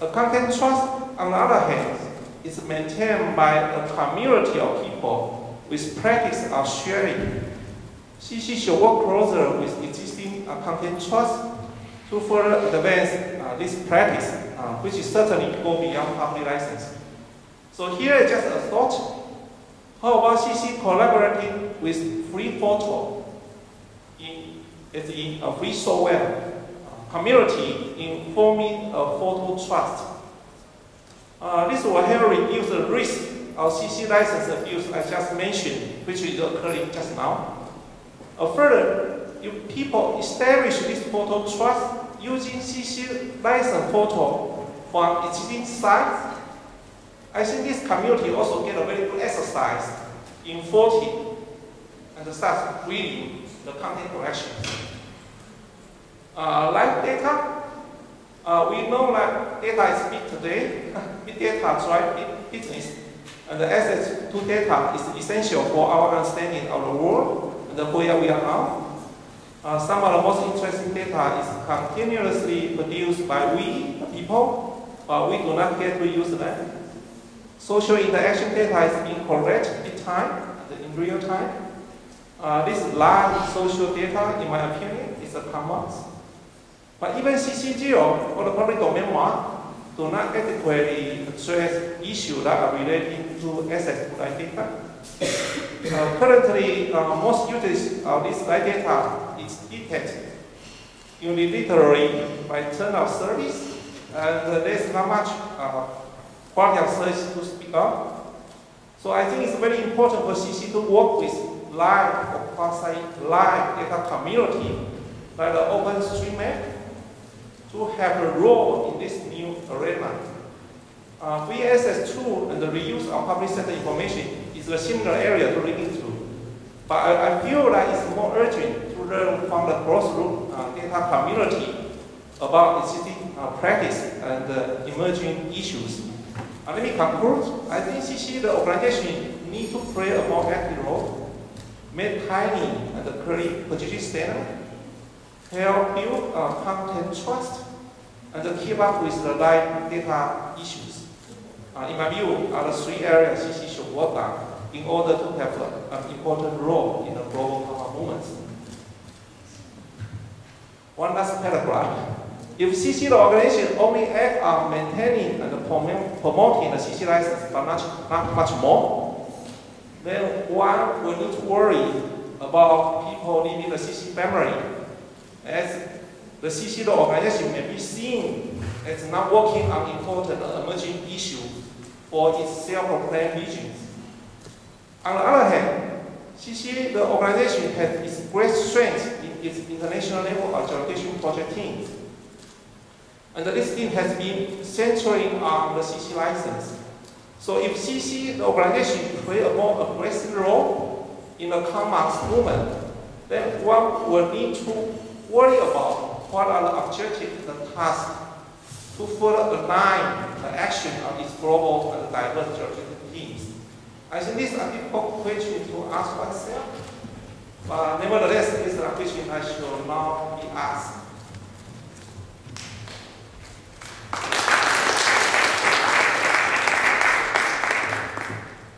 Speaker 6: A content trust, on the other hand, is maintained by a community of people with practice of sharing. CC should work closer with existing uh, content trust to further advance uh, this practice, uh, which is certainly go beyond public license. So here is just a thought. How about CC collaborating with Free Photo in, in a free software community in forming a photo trust? Uh, this will help reduce the risk of CC license abuse I just mentioned, which is occurring just now. Uh, further, if people establish this photo trust using CC license photo from existing sites, I think this community also get a very good exercise in 40 and start reading the content collection. Uh, live data, uh, we know that data is big today. big data drive big business, and the access to data is essential for our understanding of the world and where we are now. Uh, some of the most interesting data is continuously produced by we, the people, but we do not get to use them. Social interaction data is being collected in time, in real time. Uh, this live social data, in my opinion, is a commons. But even CC0 or the public domain mark do not adequately address issues that are related to access to that data. Uh, currently, uh, most users of this live data is detected unilaterally by turn of service, and there's not much uh, quality of service to speak of. So I think it's very important for CC to work with live or quasi-live data community like the OpenStreetMap to have a role in this new arena. Uh, free access to and the reuse of public sector information is a similar area to look into. But I, I, feel that it's more urgent to learn from the cross-root uh, data community about existing uh, practice and uh, emerging issues. Uh, let me conclude. I think CC, the organization, need to play a more active role, make tiny and clearly position standard, help build uh, content trust, and keep up with the live data issues. Uh, in my view, are the three areas CC should work on in order to have an important role in the global power movement. One last paragraph. If CC organization only act on maintaining and promoting the CC license, but not, not much more, then one will need to worry about people leaving the CC family, as the CC organization may be seen as not working on important emerging issues for its self-proclaimed visions. On the other hand, CC the organization has its great strength in its international level adjudication project teams. And this team has been centering on um, the CC license. So if CC, the organization, play a more aggressive role in the commons movement, then one will need to worry about what are the objectives, the tasks, to further align the action of its global and diverse teams. I think this is a difficult question to ask oneself, but nevertheless, this is a question I should now be asked.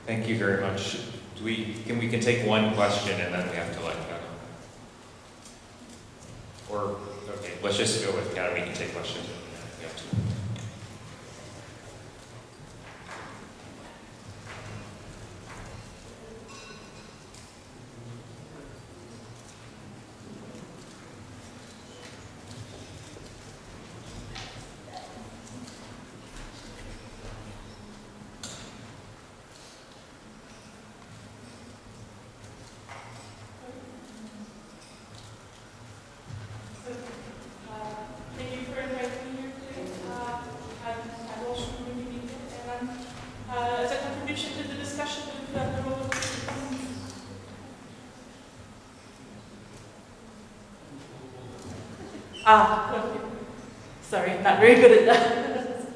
Speaker 1: Thank you very much. Do we can we can take one question and then we have to let go. Or okay, let's just go with Kat. We can take questions. We have to.
Speaker 7: Thank you for inviting me here today. Ah, sorry, I'm not very good at that.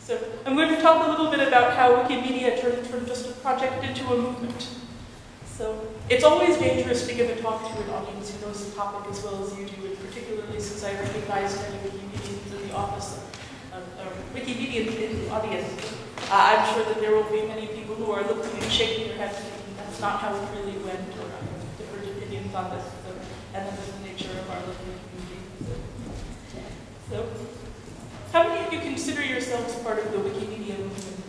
Speaker 7: so I'm going to talk a little bit about how Wikimedia turned from just a project into a movement. So it's always dangerous to give a talk to an audience who knows the topic as well as you do, and particularly since I recognize many Wikimedians in the office, of, or Wikimedians in the audience. Uh, I'm sure that there will be many people who are looking and shaking their heads thinking that's not how it really went, or have different opinions on this, so, and that is the nature of our little community. So, so, how many of you consider yourselves part of the Wikimedia movement?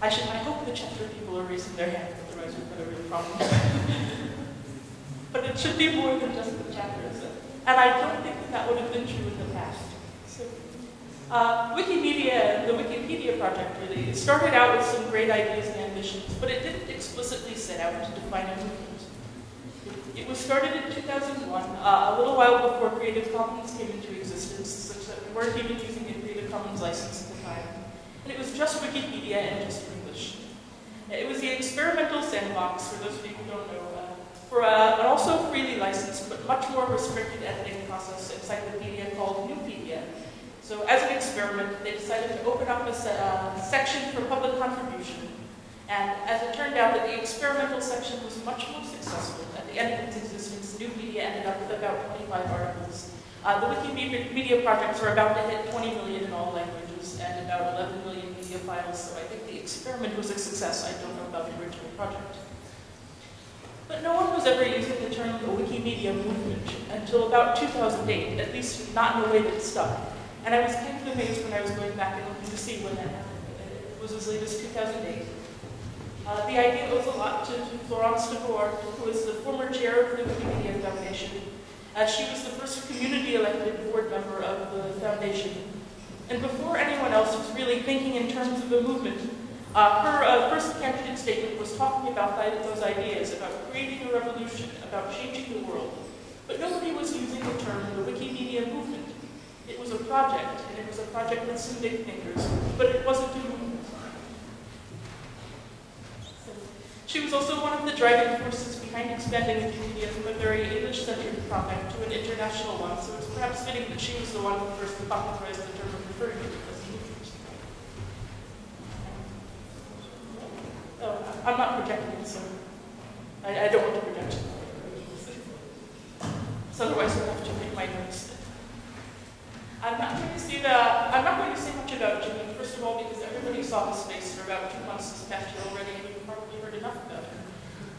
Speaker 7: I should. I hope the chapter people are raising their hands, otherwise we've got a real problem. but it should be more than just the chapters, and I don't think that that would have been true in the past. So, uh, Wikimedia, the Wikipedia project, really started out with some great ideas and ambitions, but it didn't explicitly set out to define a movement. It was started in 2001, uh, a little while before Creative Commons came into existence, weren't even using a Creative Commons license at the time. And it was just Wikipedia and just English. It was the experimental sandbox, for those of you who don't know, uh, for uh, an also freely licensed but much more restricted editing process encyclopedia called Nupedia. So as an experiment, they decided to open up a se uh, section for public contribution. And as it turned out that the experimental section was much more successful, at the end of its existence, Nupedia ended up with about 25 articles. Uh, the Wikimedia projects are about to hit 20 million in all languages and about 11 million media files, so I think the experiment was a success. I don't know about the original project. But no one was ever using the term the Wikimedia movement until about 2008, at least not in a way that stuck. And I was kind of amazed when I was going back and looking to see when that happened. It was as late as 2008. Uh, the idea owes a lot to Florence Devouard, who is the former chair of the Wikimedia Foundation. Uh, she was the first community-elected board member of the foundation. And before anyone else was really thinking in terms of the movement, uh, her uh, first candidate statement was talking about those ideas, about creating a revolution, about changing the world. But nobody was using the term the Wikimedia movement. It was a project, and it was a project with some big fingers, but it wasn't a movement. She was also one of the driving forces behind expanding Wikimedia from a very English-centered project to an international one, so it's perhaps fitting that she was the one who first popularized the term of referring to it as. Oh, I'm not projecting, so I, I don't want to project. So otherwise I'll have to make my notes. I'm not going to see the, I'm not going to say much about Jimmy, first of all, because everybody saw his face for about two months this past year already, heard enough about him.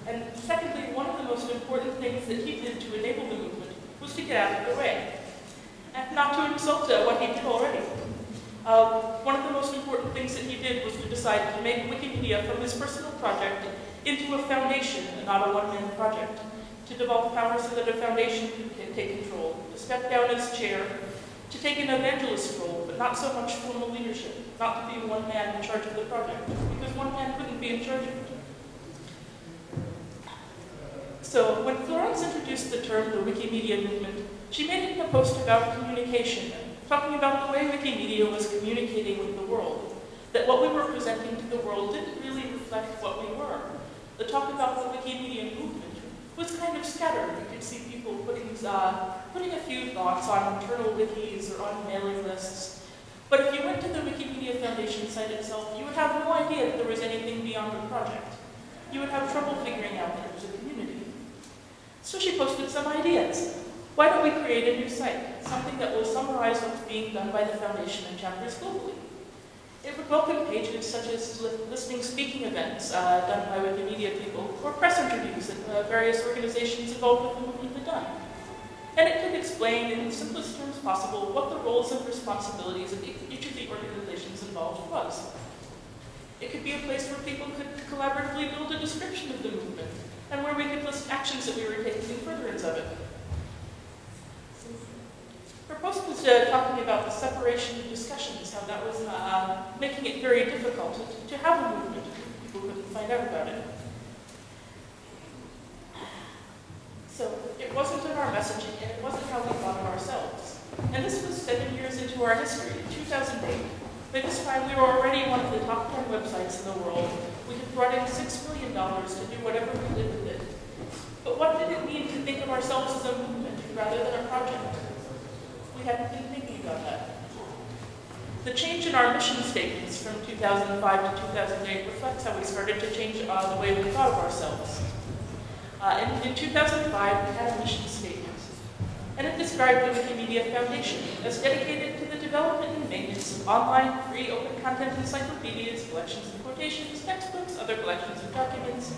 Speaker 7: And secondly, one of the most important things that he did to enable the movement was to get out of the way. And not to insult uh, what he did already. Uh, one of the most important things that he did was to decide to make Wikimedia from his personal project into a foundation and not a one-man project. To devolve power so that a foundation could take control. To step down as chair to take an evangelist role, but not so much formal leadership, not to be one man in charge of the project, because one man couldn't be in charge of it. So when Florence introduced the term the Wikimedia movement, she made it in a post about communication, talking about the way Wikimedia was communicating with the world, that what we were presenting to the world didn't really reflect what we were. The talk about the Wikimedia movement was kind of scattered. You could see people putting, uh, putting a few thoughts on internal wikis or on mailing lists. But if you went to the Wikimedia Foundation site itself, you would have no idea that there was anything beyond the project. You would have trouble figuring out that there was a community. So she posted some ideas. Why don't we create a new site, something that will summarize what's being done by the Foundation and chapters globally? It would welcome pages such as listening speaking events uh, done by Wikimedia people, or press interviews that uh, various organizations involved with the movement had done. And it could explain in the simplest terms possible what the roles and responsibilities of each of the organizations involved was. It could be a place where people could collaboratively build a description of the movement, and where we could list actions that we were taking in furtherance of it. Her post was uh, talking about the separation of discussions, how that was uh, making it very difficult to, to have a movement. People couldn't find out about it. So it wasn't in our messaging, and it wasn't how we thought of ourselves. And this was seven years into our history, in 2008. By this time, we were already one of the top 10 websites in the world. We had brought in $6 million to do whatever we did with it. But what did it mean to think of ourselves as a movement rather than a project? We hadn't been thinking about that. The change in our mission statements from 2005 to 2008 reflects how we started to change uh, the way we thought of ourselves. Uh, in, in 2005, we had a mission statement, and it described the Wikimedia Foundation as dedicated to development and maintenance of online, free, open content encyclopedias, collections and quotations, textbooks, other collections of documents,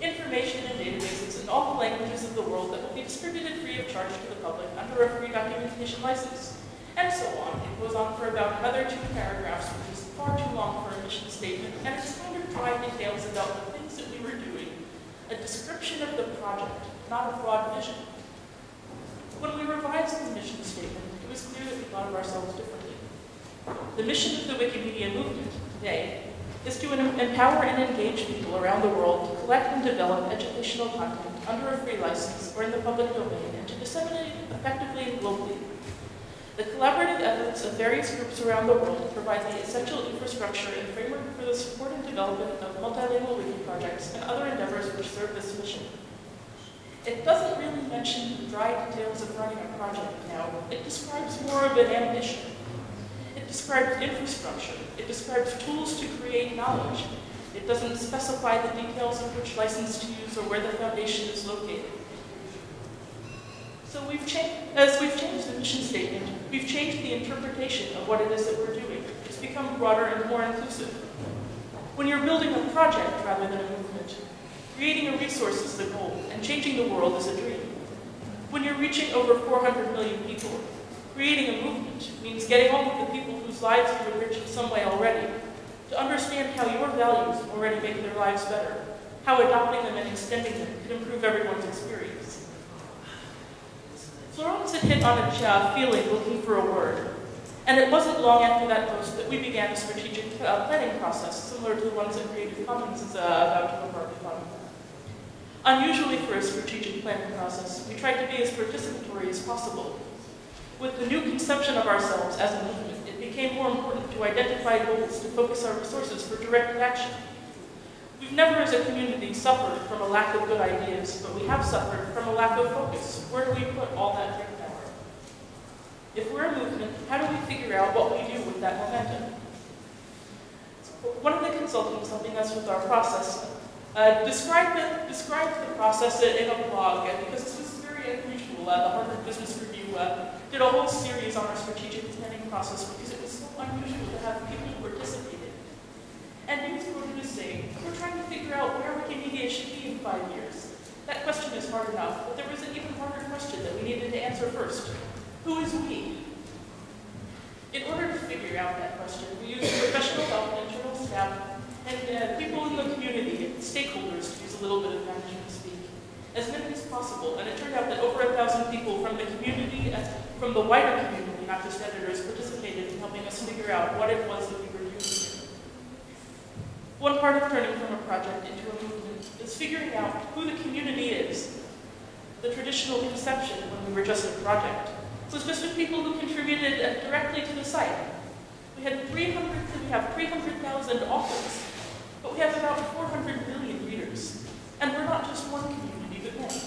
Speaker 7: information and databases in all the languages of the world that will be distributed free of charge to the public under a free documentation license. And so on. It goes on for about another two paragraphs, which is far too long for a mission statement, and it's kind of dry details about the things that we were doing. A description of the project, not a broad vision. When we revised the mission statement, it was clear that we thought of ourselves differently. The mission of the Wikimedia movement today is to empower and engage people around the world to collect and develop educational content under a free license or in the public domain and to disseminate it effectively and globally. The collaborative efforts of various groups around the world provide the essential infrastructure and framework for the support and development of multilingual wiki projects and other endeavors which serve this mission. It doesn't really mention the dry details of running a project now. It describes more of an ambition It describes infrastructure. It describes tools to create knowledge. It doesn't specify the details of which license to use or where the foundation is located. So we've changed, as we've changed the mission statement, we've changed the interpretation of what it is that we're doing. It's become broader and more inclusive. When you're building a project rather than a movement, creating a resource is the goal, and changing the world is a dream. When you're reaching over 400 million people, Creating a movement means getting hold of the people whose lives you've enriched in some way already, to understand how your values already make their lives better, how adopting them and extending them can improve everyone's experience. Florence had hit on a uh, feeling looking for a word, and it wasn't long after that post that we began a strategic uh, planning process, similar to the ones that Creative Commons is uh, about to embark upon. Unusually for a strategic planning process, we tried to be as participatory as possible, with the new conception of ourselves as a movement, it became more important to identify goals to focus our resources for direct action. We've never as a community suffered from a lack of good ideas, but we have suffered from a lack of focus. Where do we put all that great power? If we're a movement, how do we figure out what we do with that momentum? One of the consultants helping us with our process uh, described, the, described the process in a blog, because this was very unusual. Uh, the Harvard Business Review uh, did a whole series on our strategic planning process because it was so unusual to have people who participated. And he was we're trying to figure out where Wikimedia should be in five years. That question is hard enough, but there was an even harder question that we needed to answer first. Who is we? In order to figure out that question, we used professional and internal staff and uh, people in the community, stakeholders, to use a little bit of management speak, as many as possible. And it turned out that over a thousand people from the community from the wider community, not just editors, participated in helping us figure out what it was that we were doing. One part of turning from a project into a movement is figuring out who the community is. The traditional conception, when we were just a project, was just of people who contributed directly to the site. We had 300, we have 300,000 authors, but we have about 400 million readers. And we're not just one community, but many.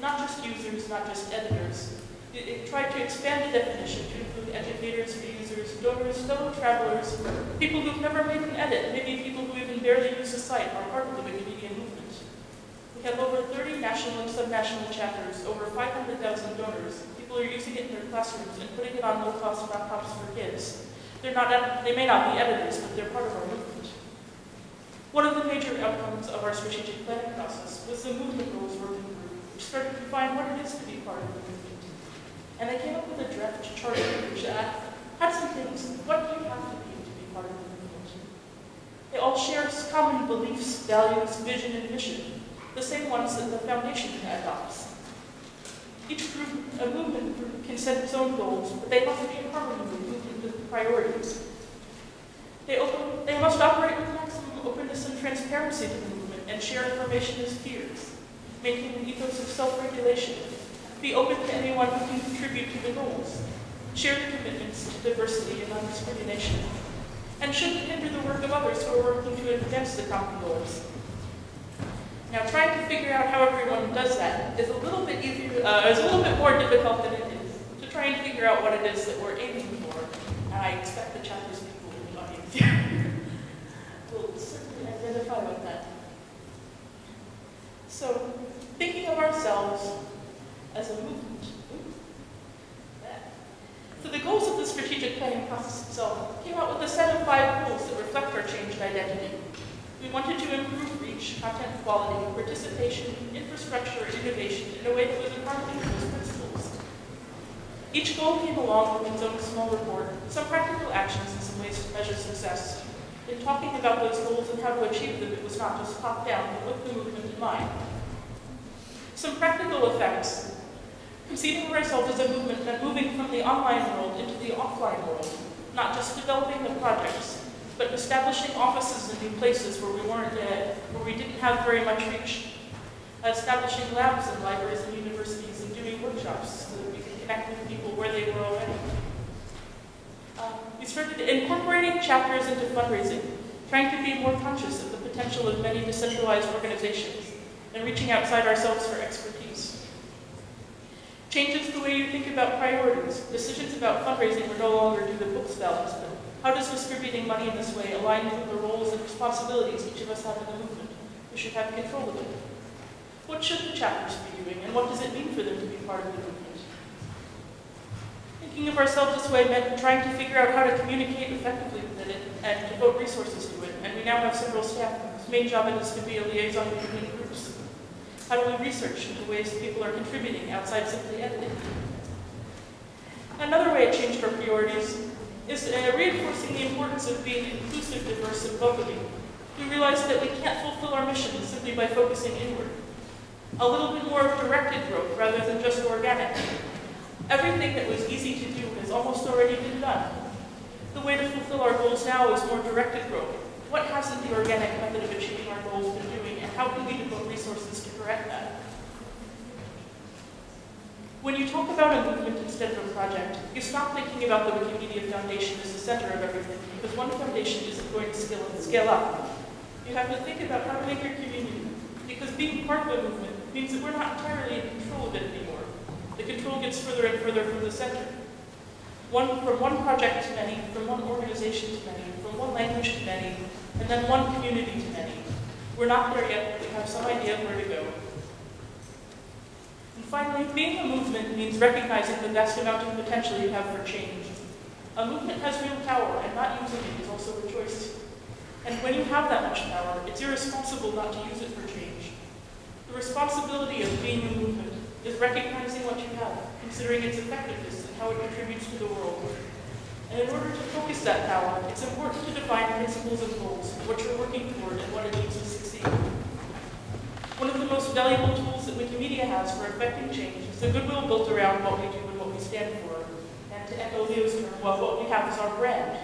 Speaker 7: Not just users, not just editors, it, it, tried to expand the definition to include educators, users, donors, fellow travelers, people who've never made an edit, maybe people who even barely use the site are part of the Wikimedia movement. We have over 30 national and subnational chapters, over 500,000 donors. People are using it in their classrooms and putting it on low-cost laptops for kids. They're not, they may not be editors, but they're part of our movement. One of the major outcomes of our strategic planning process was the movement roles working group, which started to define what it is to be part of the movement. And they came up with a draft charter which had some things. What do you have to be to be part of the movement? They all share common beliefs, values, vision, and mission, the same ones that the foundation adopts. Each group, a movement group can set its own goals, but they must be in harmony with the priorities. They, open, they must operate with maximum openness and transparency to the movement and share information as peers, making an ethos of self-regulation be open to anyone who can contribute to the goals. Share the commitments to diversity and non-discrimination. And shouldn't hinder the work of others who are working to advance the common goals. Now, trying to figure out how everyone does that is a little bit easier, uh, is a little bit more difficult than it is to try and figure out what it is that we're aiming for. And I expect the chapters people in the audience here will identify with that. So, thinking of ourselves as a movement. So the goals of the strategic planning process itself came out with a set of five goals that reflect our changed identity. We wanted to improve reach, content quality, participation, infrastructure, and innovation in a way that was in with those principles. Each goal came along with its own small report, some practical actions and some ways to measure success. In talking about those goals and how to achieve them, it was not just top down, but with the movement in mind. Some practical effects. Conceiving ourselves as a movement meant moving from the online world into the offline world, not just developing the projects, but establishing offices in new places where we weren't yet, where we didn't have very much reach, establishing labs and libraries and universities and doing workshops so that we could connect with people where they were already. Started incorporating chapters into fundraising, trying to be more conscious of the potential of many decentralized organizations and reaching outside ourselves for expertise. Changes the way you think about priorities. Decisions about fundraising were no longer do the books balance, but how does distributing money in this way align with the roles and responsibilities each of us have in the movement? We should have control of it. What should the chapters be doing, and what does it mean for them to be part of the movement? Thinking of ourselves this way meant trying to figure out how to communicate effectively with it and devote resources to it, and we now have several staff whose Main job it is to be a liaison between groups. How do we research into ways people are contributing outside simply editing? Another way it changed our priorities is uh, reinforcing the importance of being inclusive, diverse, and welcoming. We realized that we can't fulfill our mission simply by focusing inward. A little bit more of directed growth rather than just organic. Everything that was easy to do has almost already been done. The way to fulfill our goals now is more directed growth. What hasn't the organic method of achieving our goals been doing, and how can we devote resources to correct that? When you talk about a movement instead of a project, you stop thinking about the Wikimedia Foundation as the center of everything, because one foundation isn't going to scale, scale up. You have to think about how to make your community, because being part of a movement means that we're not entirely in control of it anymore. The control gets further and further from the center. One, from one project to many, from one organization to many, from one language to many, and then one community to many. We're not there yet, but we have some idea of where to go. And finally, being a movement means recognizing the vast amount of potential you have for change. A movement has real power, and not using it is also a choice. And when you have that much power, it's irresponsible not to use it for change. The responsibility of being a movement is recognizing what you have, considering its effectiveness and how it contributes to the world. And in order to focus that power, it's important to define principles and goals, what you're working toward and what it needs to succeed. One of the most valuable tools that Wikimedia has for effecting change is the goodwill built around what we do and what we stand for. And to echo Leo's term, well, what we have is our brand.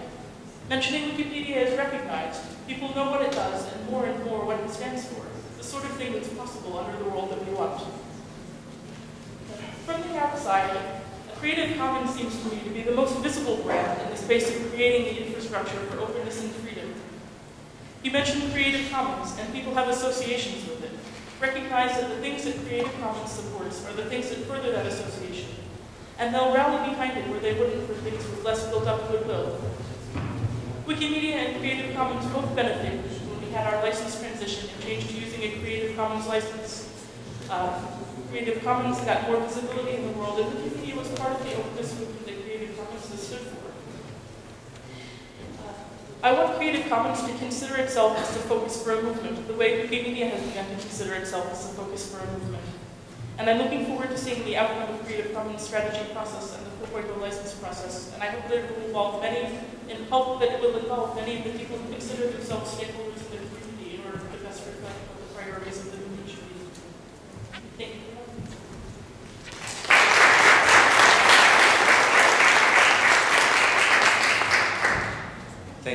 Speaker 7: Mentioning Wikipedia is recognized. People know what it does and more and more what it stands for. The sort of thing that's possible under the world that we want. From the outside, Creative Commons seems to me to be the most visible brand in the space of creating the infrastructure for openness and freedom. You mentioned Creative Commons, and people have associations with it recognize that the things that Creative Commons supports are the things that further that association. And they'll rally behind it where they wouldn't for things with less built up goodwill. Wikimedia and Creative Commons both benefited when we had our license transition and changed to using a Creative Commons license. Uh, Creative Commons got more visibility in the world, and Wikimedia was part of the openness movement that Creative Commons has stood for. Uh, I want Creative Commons to consider itself as the focus for a movement, the way Wikimedia has begun to consider itself as the focus for a movement. And I'm looking forward to seeing the outcome of the Creative Commons strategy process and the 4.0 license process, and I hope that it will involve many, and hope that it will involve many of the people who consider themselves stakeholders in the community in order to best reflect the priorities of the movement. Thank you.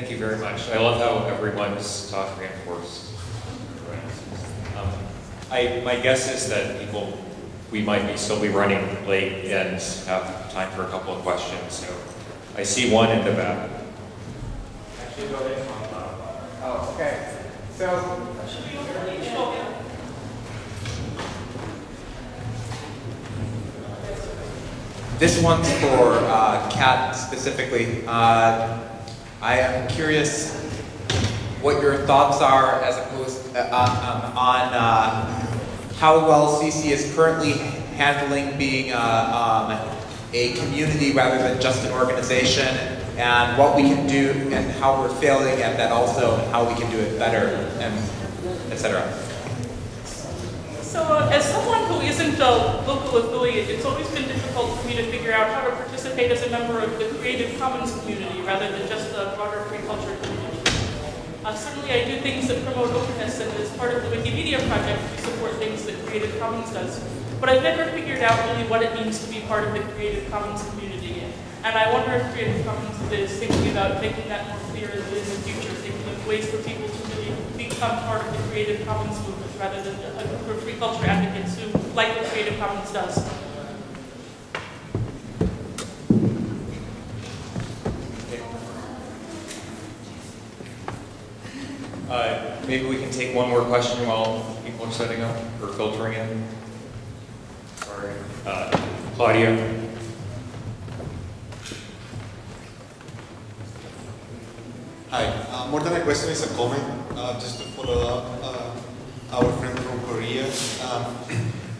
Speaker 1: Thank you very much. I love how everyone's talk reinforced. Um, I, my guess is that people, we might be still be running late and have time for a couple of questions. So I see one in the back.
Speaker 8: Actually, go ahead. Oh, okay. So. This one's for uh, Kat specifically. Uh, I am curious what your thoughts are as opposed uh, um, on uh, how well CC is currently handling being uh, um, a community rather than just an organization, and what we can do and how we're failing at that also, and how we can do it better, and etc.
Speaker 7: So uh, as someone who isn't a local affiliate, it's always been difficult for me to figure out how to participate as a member of the Creative Commons community rather than just the broader free culture community. Uh, certainly I do things that promote openness and as part of the Wikimedia project we support things that Creative Commons does. But I've never figured out really what it means to be part of the Creative Commons community. And I wonder if Creative Commons is thinking about making that more clear in the future, thinking of ways for people to really become part of the Creative Commons movement rather than a group of free culture advocates who like what Creative Commons does.
Speaker 1: Uh, maybe we can take one more question while people are setting up or filtering in. Sorry. Uh, Claudia?
Speaker 9: Hi. Uh, more than a question, it's a comment. Uh, just to follow up uh, our friend from Korea. Um,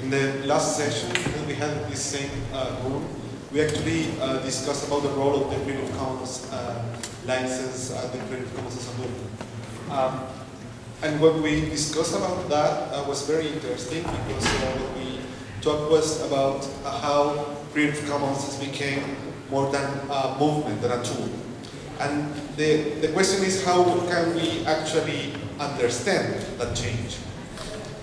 Speaker 9: in the last session, that we had this same uh, room, we actually uh, discussed about the role of the Creative Commons uh, license and the Creative Commons as a movement. Um, and what we discussed about that uh, was very interesting because uh, what we talked was about uh, how Creative Commons has become more than a movement, than a tool. And the, the question is how can we actually understand that change?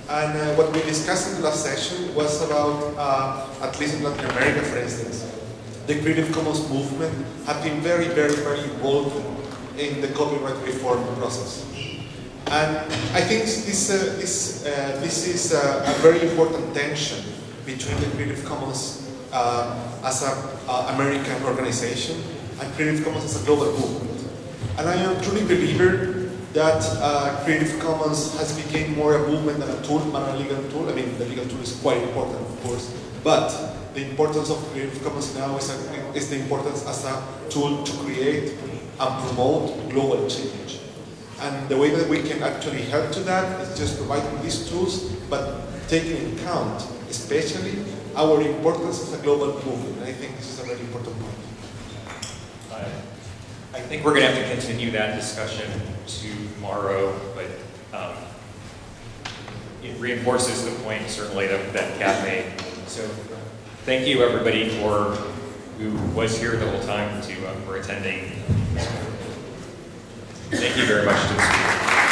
Speaker 9: And uh, what we discussed in the last session was about, uh, at least in Latin America for instance, the Creative Commons movement have been very, very, very involved in the copyright reform process. And I think this, uh, this, uh, this is a, a, very important tension between the Creative Commons uh, as an American organization and Creative Commons as a global movement. And I am truly believer that uh, Creative Commons has become more a movement than a tool, than a legal tool. I mean, the legal tool is quite important, of course, but the importance of Creative Commons now is, a, is the importance as a tool to create and promote global change. And the way that we can actually help to that is just providing these tools, but taking into account, especially, our importance as a global movement. And I think this is a very important point.
Speaker 1: I think we're going to have to continue that discussion tomorrow, but um, it reinforces the point certainly that, that Kat made. So thank you everybody for who was here the whole time to uh, for attending. Thank you very much.